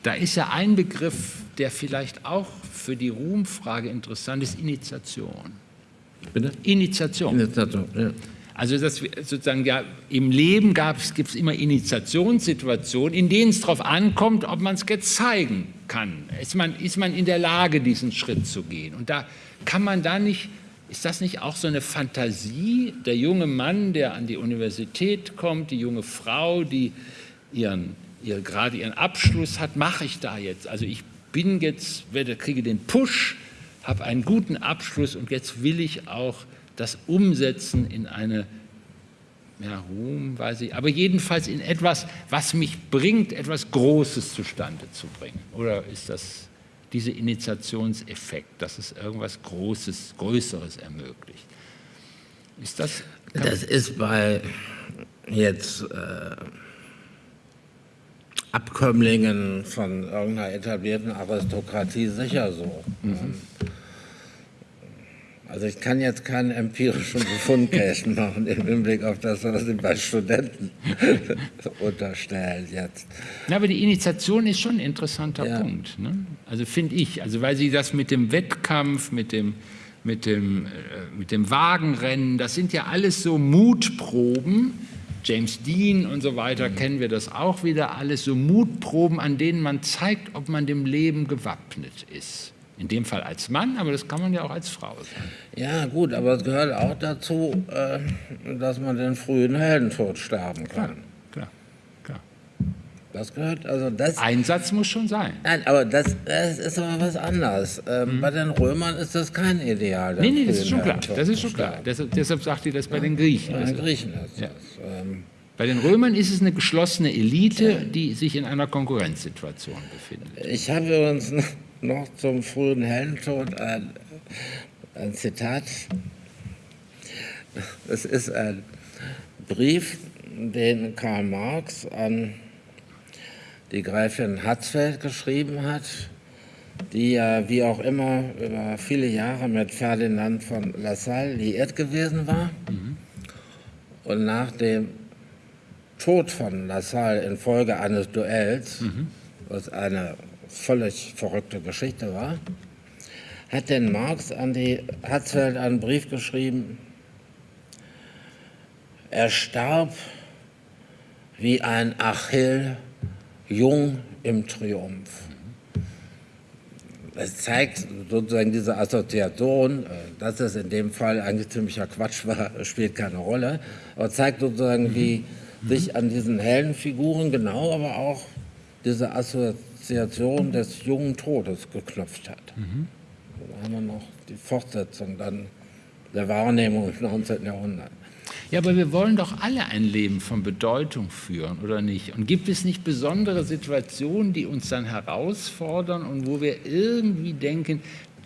A: Da ist ja ein Begriff, der vielleicht auch für die Ruhmfrage interessant ist, Initiation.
B: Bitte?
A: Initiation.
B: Ja.
A: Also wir sozusagen ja im Leben gibt es immer Initiationssituationen, in denen es darauf ankommt, ob man es jetzt zeigen kann. Ist man, ist man in der Lage, diesen Schritt zu gehen? Und da kann man da nicht, ist das nicht auch so eine Fantasie, der junge Mann, der an die Universität kommt, die junge Frau, die ihren, ihre, gerade ihren Abschluss hat, mache ich da jetzt? Also ich bin jetzt, werde, kriege den Push, habe einen guten Abschluss und jetzt will ich auch das umsetzen in eine, ja, Ruhm, weiß ich, aber jedenfalls in etwas, was mich bringt, etwas Großes zustande zu bringen. Oder ist das dieser Initiationseffekt, dass es irgendwas Großes, Größeres ermöglicht? Ist das.
B: Das ist bei jetzt äh, Abkömmlingen von irgendeiner etablierten Aristokratie sicher so. Mhm. Also ich kann jetzt keinen empirischen Befundkästen [laughs] machen im Hinblick auf das, was Sie bei Studenten [laughs] unterstellen jetzt.
A: Ja, aber die Initiation ist schon ein interessanter
B: Ja.
A: Punkt. Ne? Also finde ich, also weil Sie das mit dem Wettkampf, mit dem, mit, dem, äh, mit dem Wagenrennen, das sind ja alles so Mutproben. James Dean und so weiter kennen wir das auch wieder, alles so Mutproben, an denen man zeigt, ob man dem Leben gewappnet ist. In dem Fall als Mann, aber das kann man ja auch als Frau sein.
B: Ja gut, aber es gehört auch dazu, äh, dass man den frühen Heldentod sterben kann.
A: Klar, klar.
B: Das gehört, also das...
A: Einsatz muss schon sein.
B: Nein, aber das, das ist aber was anderes. Ähm, Bei den Römern ist das kein Ideal.
A: Mhm. Nee, nee, das ist schon klar. Das ist schon klar.
B: sterben.
A: Deshalb, sagt ihr das bei den Griechen.
B: Bei
A: Das
B: den
A: ist-
B: Griechen ist
A: Ja.
B: das. Ähm,
A: Bei den Römern ist es eine geschlossene Elite, die sich in einer Konkurrenzsituation befindet.
B: Ich habe übrigens noch zum frühen Heldentod ein, ein Zitat. Es ist ein Brief, den Karl Marx an die Gräfin Hatzfeld geschrieben hat, die ja wie auch immer über viele Jahre mit Ferdinand von Lassalle liiert gewesen war. Und nach dem Tod von Lassalle infolge eines Duells, was eine völlig verrückte Geschichte war, hat denn Marx an die Hatzfeld einen Brief geschrieben, er starb wie ein Achill jung im Triumph. Es zeigt sozusagen diese Assoziation, äh, dass es in dem Fall eigentlich ziemlicher Quatsch war, [laughs] spielt keine Rolle, aber zeigt sozusagen, wie sich an diesen Heldenfiguren genau, aber auch diese Assoziation des jungen Todes geknüpft hat. Da haben wir noch die Fortsetzung dann der Wahrnehmung im 19. Jahrhundert.
A: Ja, aber wir wollen doch alle ein Leben von Bedeutung führen, oder nicht? Und gibt es nicht besondere Situationen, die uns dann herausfordern und wo wir irgendwie denken,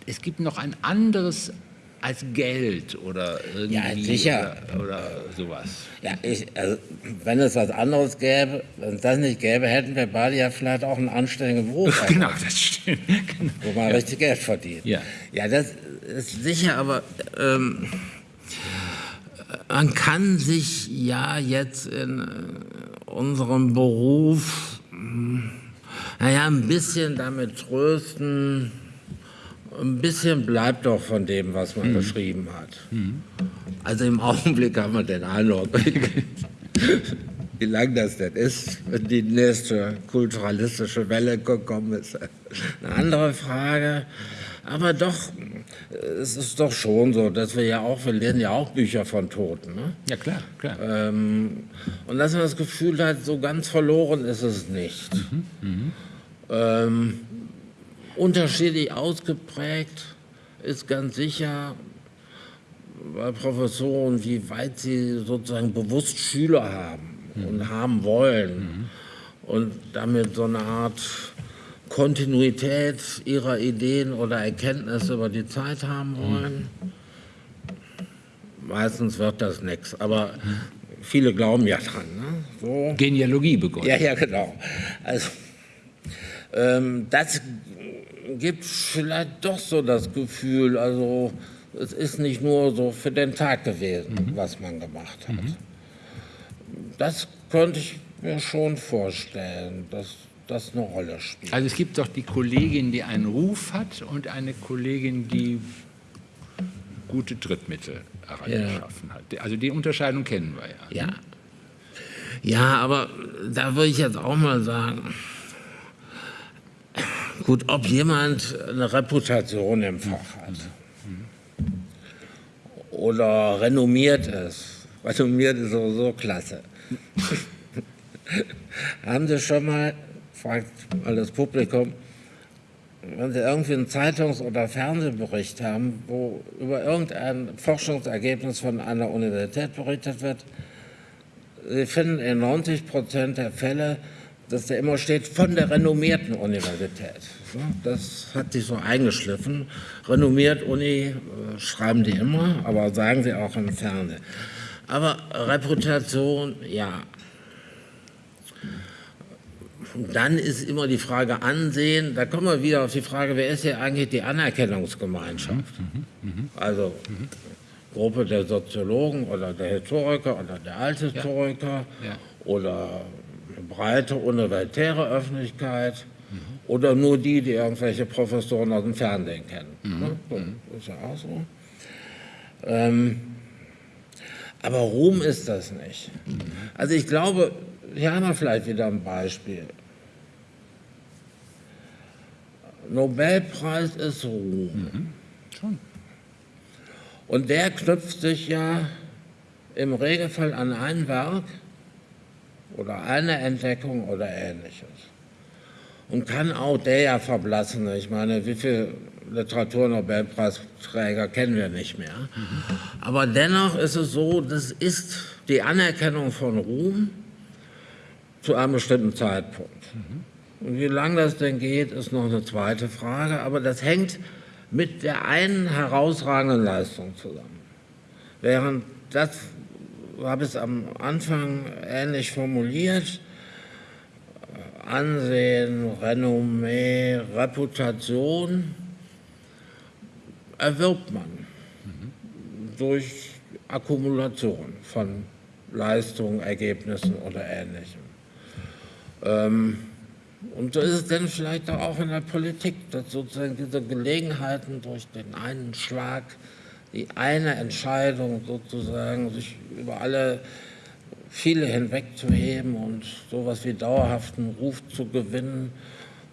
A: es gibt noch ein anderes als Geld oder irgendwie
B: Ja, sicher.
A: Oder, oder sowas?
B: Ja, ich, also, wenn es was anderes gäbe, wenn es das nicht gäbe, hätten wir beide ja vielleicht auch einen anständigen Beruf, [laughs]
A: Genau, das stimmt. Genau.
B: wo man richtig Geld verdient.
A: Ja.
B: ja, das ist sicher, aber ähm, man kann sich ja jetzt in äh, unserem Beruf, mh, naja, ein bisschen damit trösten, ein bisschen bleibt doch von dem, was man geschrieben hat. Also im Augenblick haben wir den Eindruck, [laughs] wie lang das denn ist, wenn die nächste kulturalistische Welle gekommen ist. Eine andere Frage. Aber doch, es ist doch schon so, dass wir ja auch, wir lesen ja auch Bücher von Toten. Ne?
A: Ja, klar, klar.
B: Ähm, und dass man das Gefühl hat, so ganz verloren ist es nicht. Ähm, unterschiedlich ausgeprägt ist ganz sicher bei Professoren, wie weit sie sozusagen bewusst Schüler haben und haben wollen und damit so eine Art Kontinuität ihrer Ideen oder Erkenntnisse über die Zeit haben wollen. meistens wird das nichts. Aber viele glauben ja dran. Ne?
A: So. Genealogie begonnen.
B: Ja, ja, genau. Also, ähm, das gibt vielleicht doch so das Gefühl, also es ist nicht nur so für den Tag gewesen, mhm. was man gemacht hat. Mhm. Das könnte ich mir schon vorstellen, dass das eine Rolle spielt.
A: Also es gibt doch die Kollegin, die einen Ruf hat und eine Kollegin, die gute Trittmittel herangeschaffen ja. hat. Also die Unterscheidung kennen wir
B: ja. Ja, ja aber da würde ich jetzt auch mal sagen, gut, ob jemand eine Reputation im Fach hat oder renommiert ist, renommiert ist sowieso klasse. [laughs] Haben Sie schon mal, fragt mal das Publikum, wenn Sie irgendwie einen Zeitungs- oder Fernsehbericht haben, wo über irgendein Forschungsergebnis von einer Universität berichtet wird, Sie finden in 90 Prozent der Fälle, dass da immer steht, von der renommierten Universität. Das hat sich so eingeschliffen. Renommiert Uni äh, schreiben die immer, aber sagen sie auch im Fernsehen. Aber Reputation, ja, dann ist immer die Frage Ansehen. Da kommen wir wieder auf die Frage, wer ist hier eigentlich die Anerkennungsgemeinschaft? Also Gruppe der Soziologen oder der Historiker oder der Althistoriker ja. Ja. oder breite universitäre Öffentlichkeit mhm. oder nur die, die irgendwelche Professoren aus dem Fernsehen kennen. Mhm. Ne? So, mhm. ist ja auch so. Ähm, aber Ruhm ist das nicht. Mhm. Also ich glaube, hier haben wir vielleicht wieder ein Beispiel. Nobelpreis ist Ruhm. Mhm. Schon. Und der knüpft sich ja im Regelfall an ein Werk oder eine Entdeckung oder ähnliches. Und kann auch der ja verblassen. Ich meine, wie viele Literaturnobelpreisträger kennen wir nicht mehr. Aber dennoch ist es so, das ist die Anerkennung von Ruhm zu einem bestimmten Zeitpunkt. Und wie lange das denn geht, ist noch eine zweite Frage, aber das hängt mit der einen herausragenden Leistung zusammen. Während das habe es am Anfang ähnlich formuliert, Ansehen, Renommee, Reputation erwirbt man durch Akkumulation von Leistungen, Ergebnissen oder Ähnlichem. Ähm, und so ist es dann vielleicht auch in der Politik, dass sozusagen diese Gelegenheiten durch den einen Schlag, die eine Entscheidung sozusagen sich über alle viele hinwegzuheben und sowas wie dauerhaften Ruf zu gewinnen,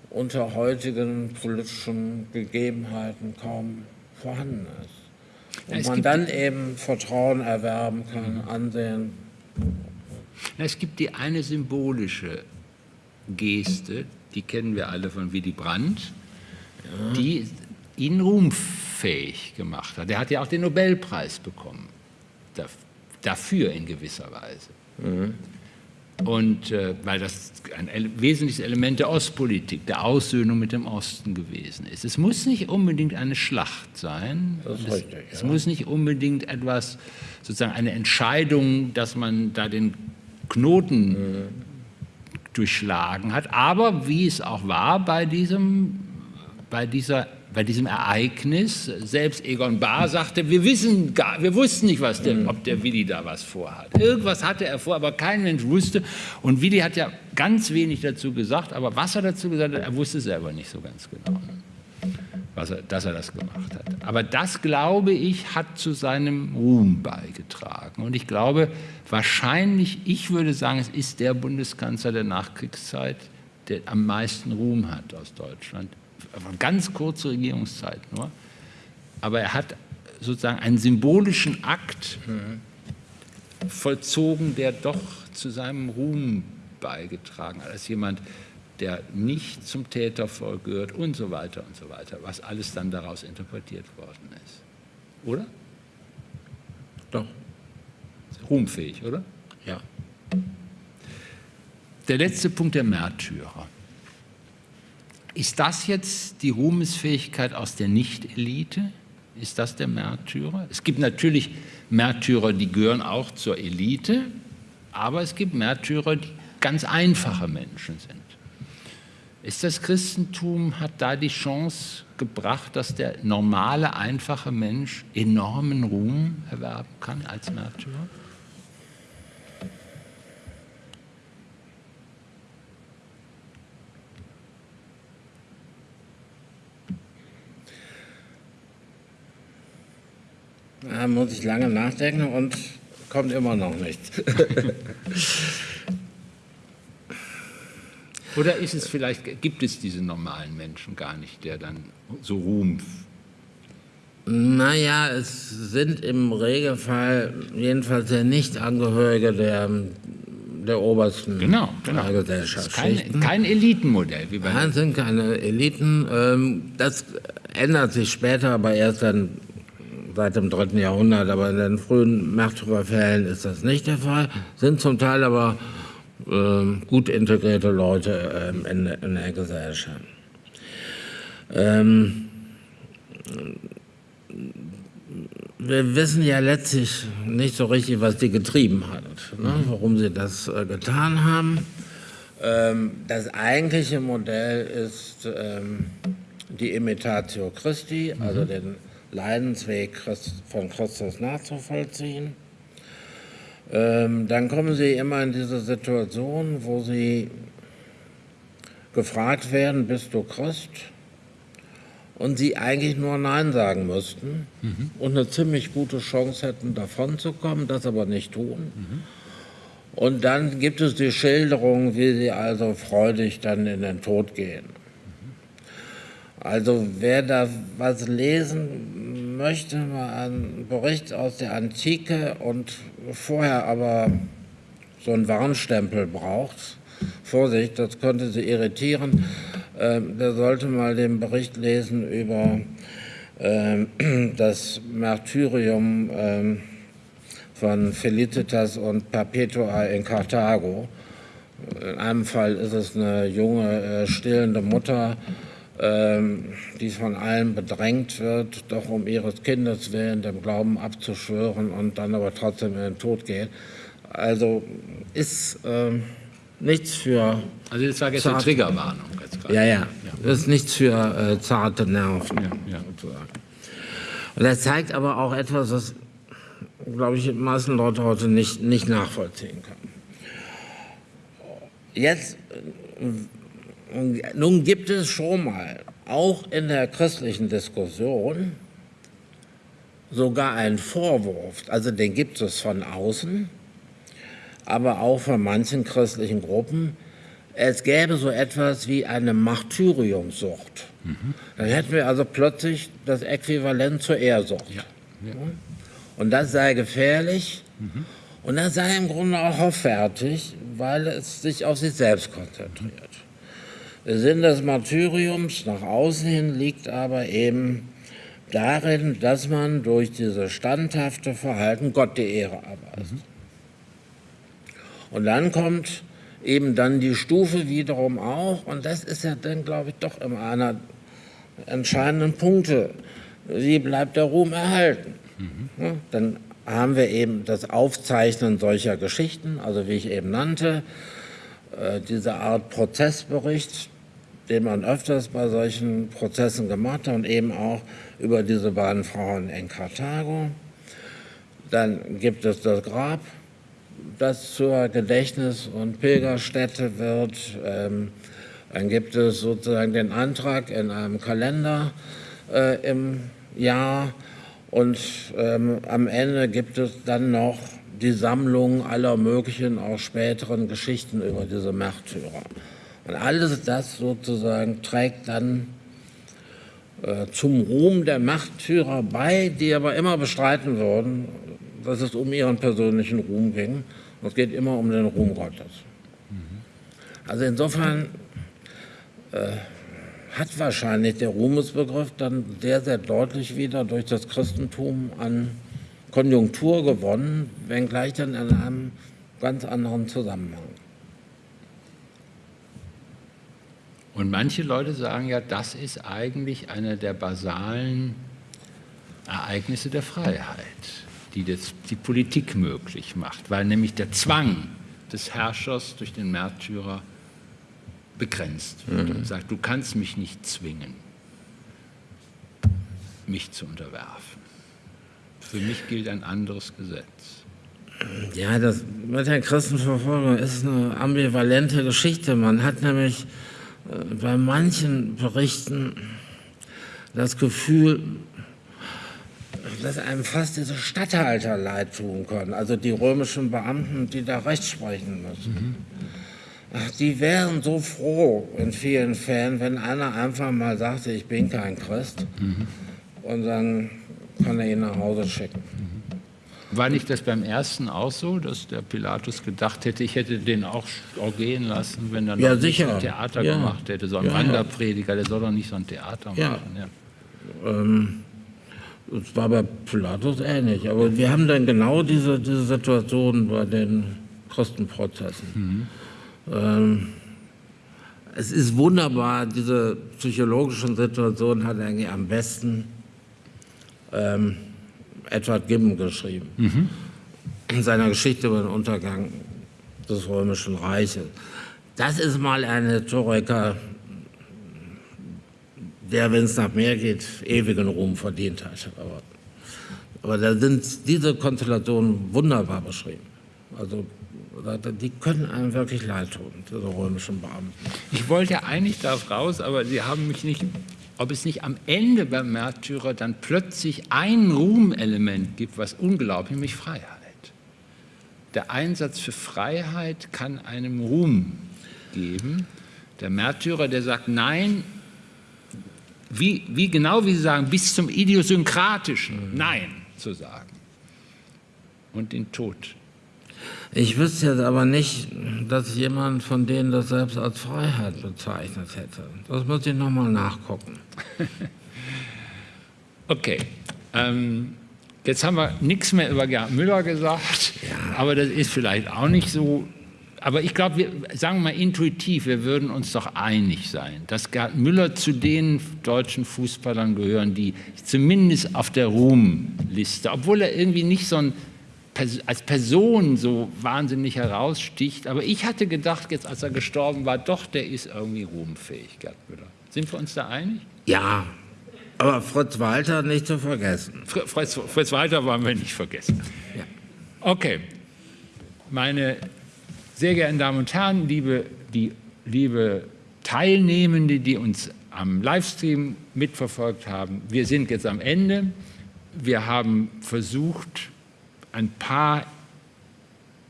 B: unter heutigen politischen Gegebenheiten kaum vorhanden ist. Und man dann eben Vertrauen erwerben kann, Ansehen.
A: Es gibt die eine symbolische Geste, die kennen wir alle von Willy Brandt, ja. die ihn ruhmfähig gemacht hat. Er hat ja auch den Nobelpreis bekommen, dafür in gewisser Weise. Mhm. Und äh, weil das ein wesentliches Element der Ostpolitik, der Aussöhnung mit dem Osten gewesen ist. Es muss nicht unbedingt eine Schlacht sein. Es, richtig, es muss nicht unbedingt etwas, sozusagen eine Entscheidung, dass man da den Knoten mhm durchschlagen hat. Aber wie es auch war bei diesem, bei dieser, bei diesem Ereignis, selbst Egon Bahr sagte, wir, wissen gar, wir wussten nicht, was der, ob der Willi da was vorhat. Irgendwas hatte er vor, aber kein Mensch wusste. Und Willi hat ja ganz wenig dazu gesagt, aber was er dazu gesagt hat, er wusste selber nicht so ganz genau was er, dass er das gemacht hat. Aber das, glaube ich, hat zu seinem Ruhm beigetragen. Und ich glaube, wahrscheinlich, ich würde sagen, es ist der Bundeskanzler der Nachkriegszeit, der am meisten Ruhm hat aus Deutschland. Ganz kurze Regierungszeit nur. Aber er hat sozusagen einen symbolischen Akt vollzogen, der doch zu seinem Ruhm beigetragen hat. Als jemand, der nicht zum Tätervolk gehört und so weiter und so weiter, was alles dann daraus interpretiert worden ist. Oder?
B: Doch.
A: Ruhmfähig, oder?
B: Ja.
A: Der letzte Punkt der Märtyrer. Ist das jetzt die Ruhmesfähigkeit aus der Nicht-Elite? Ist das der Märtyrer? Es gibt natürlich Märtyrer, die gehören auch zur Elite, aber es gibt Märtyrer, die ganz einfache Menschen sind. Ist das Christentum, hat da die Chance gebracht, dass der normale, einfache Mensch enormen Ruhm erwerben kann als Märtyrer?
B: Da muss ich lange nachdenken und kommt immer noch nichts. [laughs]
A: Oder ist es vielleicht, gibt es diese normalen Menschen gar nicht, der dann so Ruhm
B: naja, es sind im Regelfall jedenfalls ja Nicht-Angehörige der, der obersten
A: genau, genau.
B: Gesellschaft.
A: Kein, kein, Elitenmodell.
B: Wie bei Nein, sind keine Eliten. Ähm, das ändert sich später, aber erst dann seit dem dritten Jahrhundert. Aber in den frühen Märtyrerfällen ist das nicht der Fall. Sind zum Teil aber ähm, gut integrierte Leute ähm, in, in, der Gesellschaft. Ähm, wir wissen ja letztlich nicht so richtig, was die getrieben hat, ne? Mhm. warum sie das äh, getan haben. Ähm, das eigentliche Modell ist ähm, die Imitatio Christi, also mhm. den Leidensweg von Christus nachzuvollziehen. Ähm, dann kommen sie immer in diese Situation, wo sie gefragt werden, bist du Christ? Und sie eigentlich nur Nein sagen müssten mhm. und eine ziemlich gute Chance hätten, davon zu kommen, das aber nicht tun. Mhm. Und dann gibt es die Schilderung, wie sie also freudig dann in den Tod gehen. Also wer da was lesen möchte, mal einen Bericht aus der Antike und vorher aber so einen Warnstempel braucht, Vorsicht, das könnte Sie irritieren, äh, der sollte mal den Bericht lesen über äh, [clears throat] das Martyrium äh, von Felicitas und Perpetua in Karthago. In einem Fall ist es eine junge, äh, stillende Mutter, ähm, die von allen bedrängt wird, doch um ihres Kindes willen dem Glauben abzuschwören und dann aber trotzdem in den Tod geht. Also ist äh, nichts für.
A: Also das war jetzt eine Triggerwarnung.
B: Ja, ja, ja. Das ist nichts für äh, zarte Nerven. Ja, ja. Sozusagen. Und er zeigt aber auch etwas, was, glaube ich, die meisten Leute heute nicht, nicht nachvollziehen können. Jetzt nun gibt es schon mal, auch in der christlichen Diskussion, sogar einen Vorwurf, also den gibt es von außen, aber auch von manchen christlichen Gruppen, es gäbe so etwas wie eine Martyriumsucht. Mhm. Dann hätten wir also plötzlich das Äquivalent zur Ehrsucht. Ja. Ja. Und das sei gefährlich mhm. und das sei im Grunde auch hoffärtig, weil es sich auf sich selbst konzentriert. Sinn des Martyriums nach außen hin liegt aber eben darin, dass man durch dieses standhafte Verhalten Gott die Ehre erweist. Und dann kommt eben dann die Stufe wiederum auch, und das ist ja dann, glaube ich, doch immer einer entscheidenden Punkte. Wie bleibt der Ruhm erhalten? Mhm. Ja, dann haben wir eben das Aufzeichnen solcher Geschichten, also wie ich eben nannte, äh, diese Art Prozessbericht, den man öfters bei solchen Prozessen gemacht hat und eben auch über diese beiden Frauen in Karthago. Dann gibt es das Grab, das zur Gedächtnis- und Pilgerstätte wird. Ähm, dann gibt es sozusagen den Antrag in einem Kalender äh, im Jahr und ähm, am Ende gibt es dann noch die Sammlung aller möglichen, auch späteren Geschichten über diese Märtyrer. Und alles das sozusagen trägt dann äh, zum Ruhm der Machtführer bei, die aber immer bestreiten würden, dass es um ihren persönlichen Ruhm ging. Es geht immer um den Ruhm Gottes. Also insofern äh, hat wahrscheinlich der Ruhmesbegriff dann sehr, sehr deutlich wieder durch das Christentum an Konjunktur gewonnen, wenngleich dann in einem ganz anderen Zusammenhang.
A: Und manche Leute sagen ja, das ist eigentlich eine der basalen Ereignisse der Freiheit. die das, die Politik möglich macht, weil nämlich der Zwang des Herrschers durch den Märtyrer begrenzt wird mhm. und sagt, du kannst mich nicht zwingen, mich zu unterwerfen. Für mich gilt ein anderes Gesetz.
B: Ja, das mit der Christenverfolgung ist eine ambivalente Geschichte. Man hat nämlich bei manchen Berichten das Gefühl, dass einem fast diese Statthalter leid tun können, also die römischen Beamten, die da Recht sprechen müssen. Mhm. Die wären so froh in vielen Fällen, wenn einer einfach mal sagte, ich bin kein Christ mhm. und dann kann er ihn nach Hause schicken.
A: War nicht das beim ersten auch so, dass der Pilatus gedacht hätte, ich hätte den auch, auch gehen lassen, wenn er noch
B: ja, sicher.
A: ein Theater ja. gemacht hätte, so ein ja, Wanderprediger, der soll doch nicht so ein Theater machen. Ja.
B: Ähm, es war bei Pilatus ähnlich, aber wir haben dann genau diese, diese Situation bei den Kostenprozessen. Mhm. Ähm, es ist wunderbar, diese psychologischen Situationen hat eigentlich am besten ähm, Edward Gibbon geschrieben. Mhm. In seiner Geschichte über den Untergang des Römischen Reiches. Das ist mal ein Historiker, der, wenn es nach mehr geht, ewigen Ruhm verdient hat. Aber, aber da sind diese Konstellationen wunderbar beschrieben. Also die können einem wirklich leid tun, diese römischen Beamten.
A: Ich wollte eigentlich darauf raus, aber Sie haben mich nicht, ob es nicht am Ende beim Märtyrer dann plötzlich ein Ruhmelement gibt, was unglaublich, nämlich Freiheit. Der Einsatz für Freiheit kann einem Ruhm geben. Der Märtyrer, der sagt, nein, wie, wie genau wie Sie sagen, bis zum Idiosynkratischen mhm. Nein zu sagen und den Tod.
B: Ich wüsste jetzt aber nicht, dass jemand von denen das selbst als Freiheit bezeichnet hätte. Das muss ich nochmal nachgucken. [laughs]
A: okay. Ähm, jetzt haben wir nichts mehr über Gerd Müller gesagt, ja. aber das ist vielleicht auch nicht so aber ich glaube, wir sagen wir mal intuitiv, wir würden uns doch einig sein, dass Gerd Müller zu den deutschen Fußballern gehören, die zumindest auf der Ruhmliste, obwohl er irgendwie nicht so ein als Person so wahnsinnig heraussticht. Aber ich hatte gedacht, jetzt als er gestorben war, doch, der ist irgendwie ruhmfähig, Gerd Müller. Sind wir uns da einig?
B: Ja, aber Fritz Walter nicht zu vergessen.
A: Fritz, Fritz Walter wollen wir nicht vergessen. Ja. Okay, meine sehr geehrten Damen und Herren, liebe, die, liebe Teilnehmende, die uns am Livestream mitverfolgt haben, wir sind jetzt am Ende. Wir haben versucht, ein paar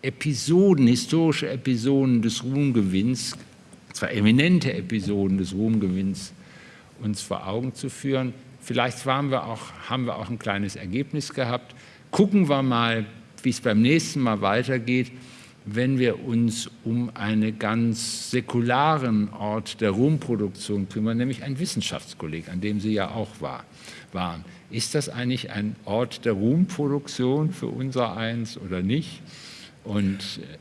A: Episoden, historische Episoden des Ruhmgewinns, zwar eminente Episoden des Ruhmgewinns, uns vor Augen zu führen. Vielleicht wir auch, haben wir auch ein kleines Ergebnis gehabt. Gucken wir mal, wie es beim nächsten Mal weitergeht wenn wir uns um einen ganz säkularen Ort der Ruhmproduktion kümmern, nämlich ein Wissenschaftskolleg, an dem Sie ja auch war, waren. Ist das eigentlich ein Ort der Ruhmproduktion für unser Eins oder nicht? Und äh,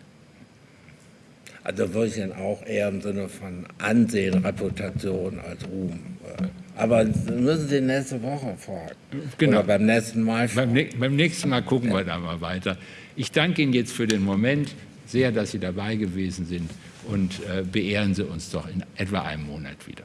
B: also würde ich dann auch eher im Sinne von Ansehen, Reputation als Ruhm. Äh, aber müssen Sie nächste Woche fragen.
A: Genau. Oder
B: beim nächsten Mal.
A: Beim, beim, nächsten Mal gucken ja. wir da mal weiter. Ich danke Ihnen jetzt für den Moment sehr, dass Sie dabei gewesen sind und äh, beehren Sie uns doch in etwa einem Monat wieder.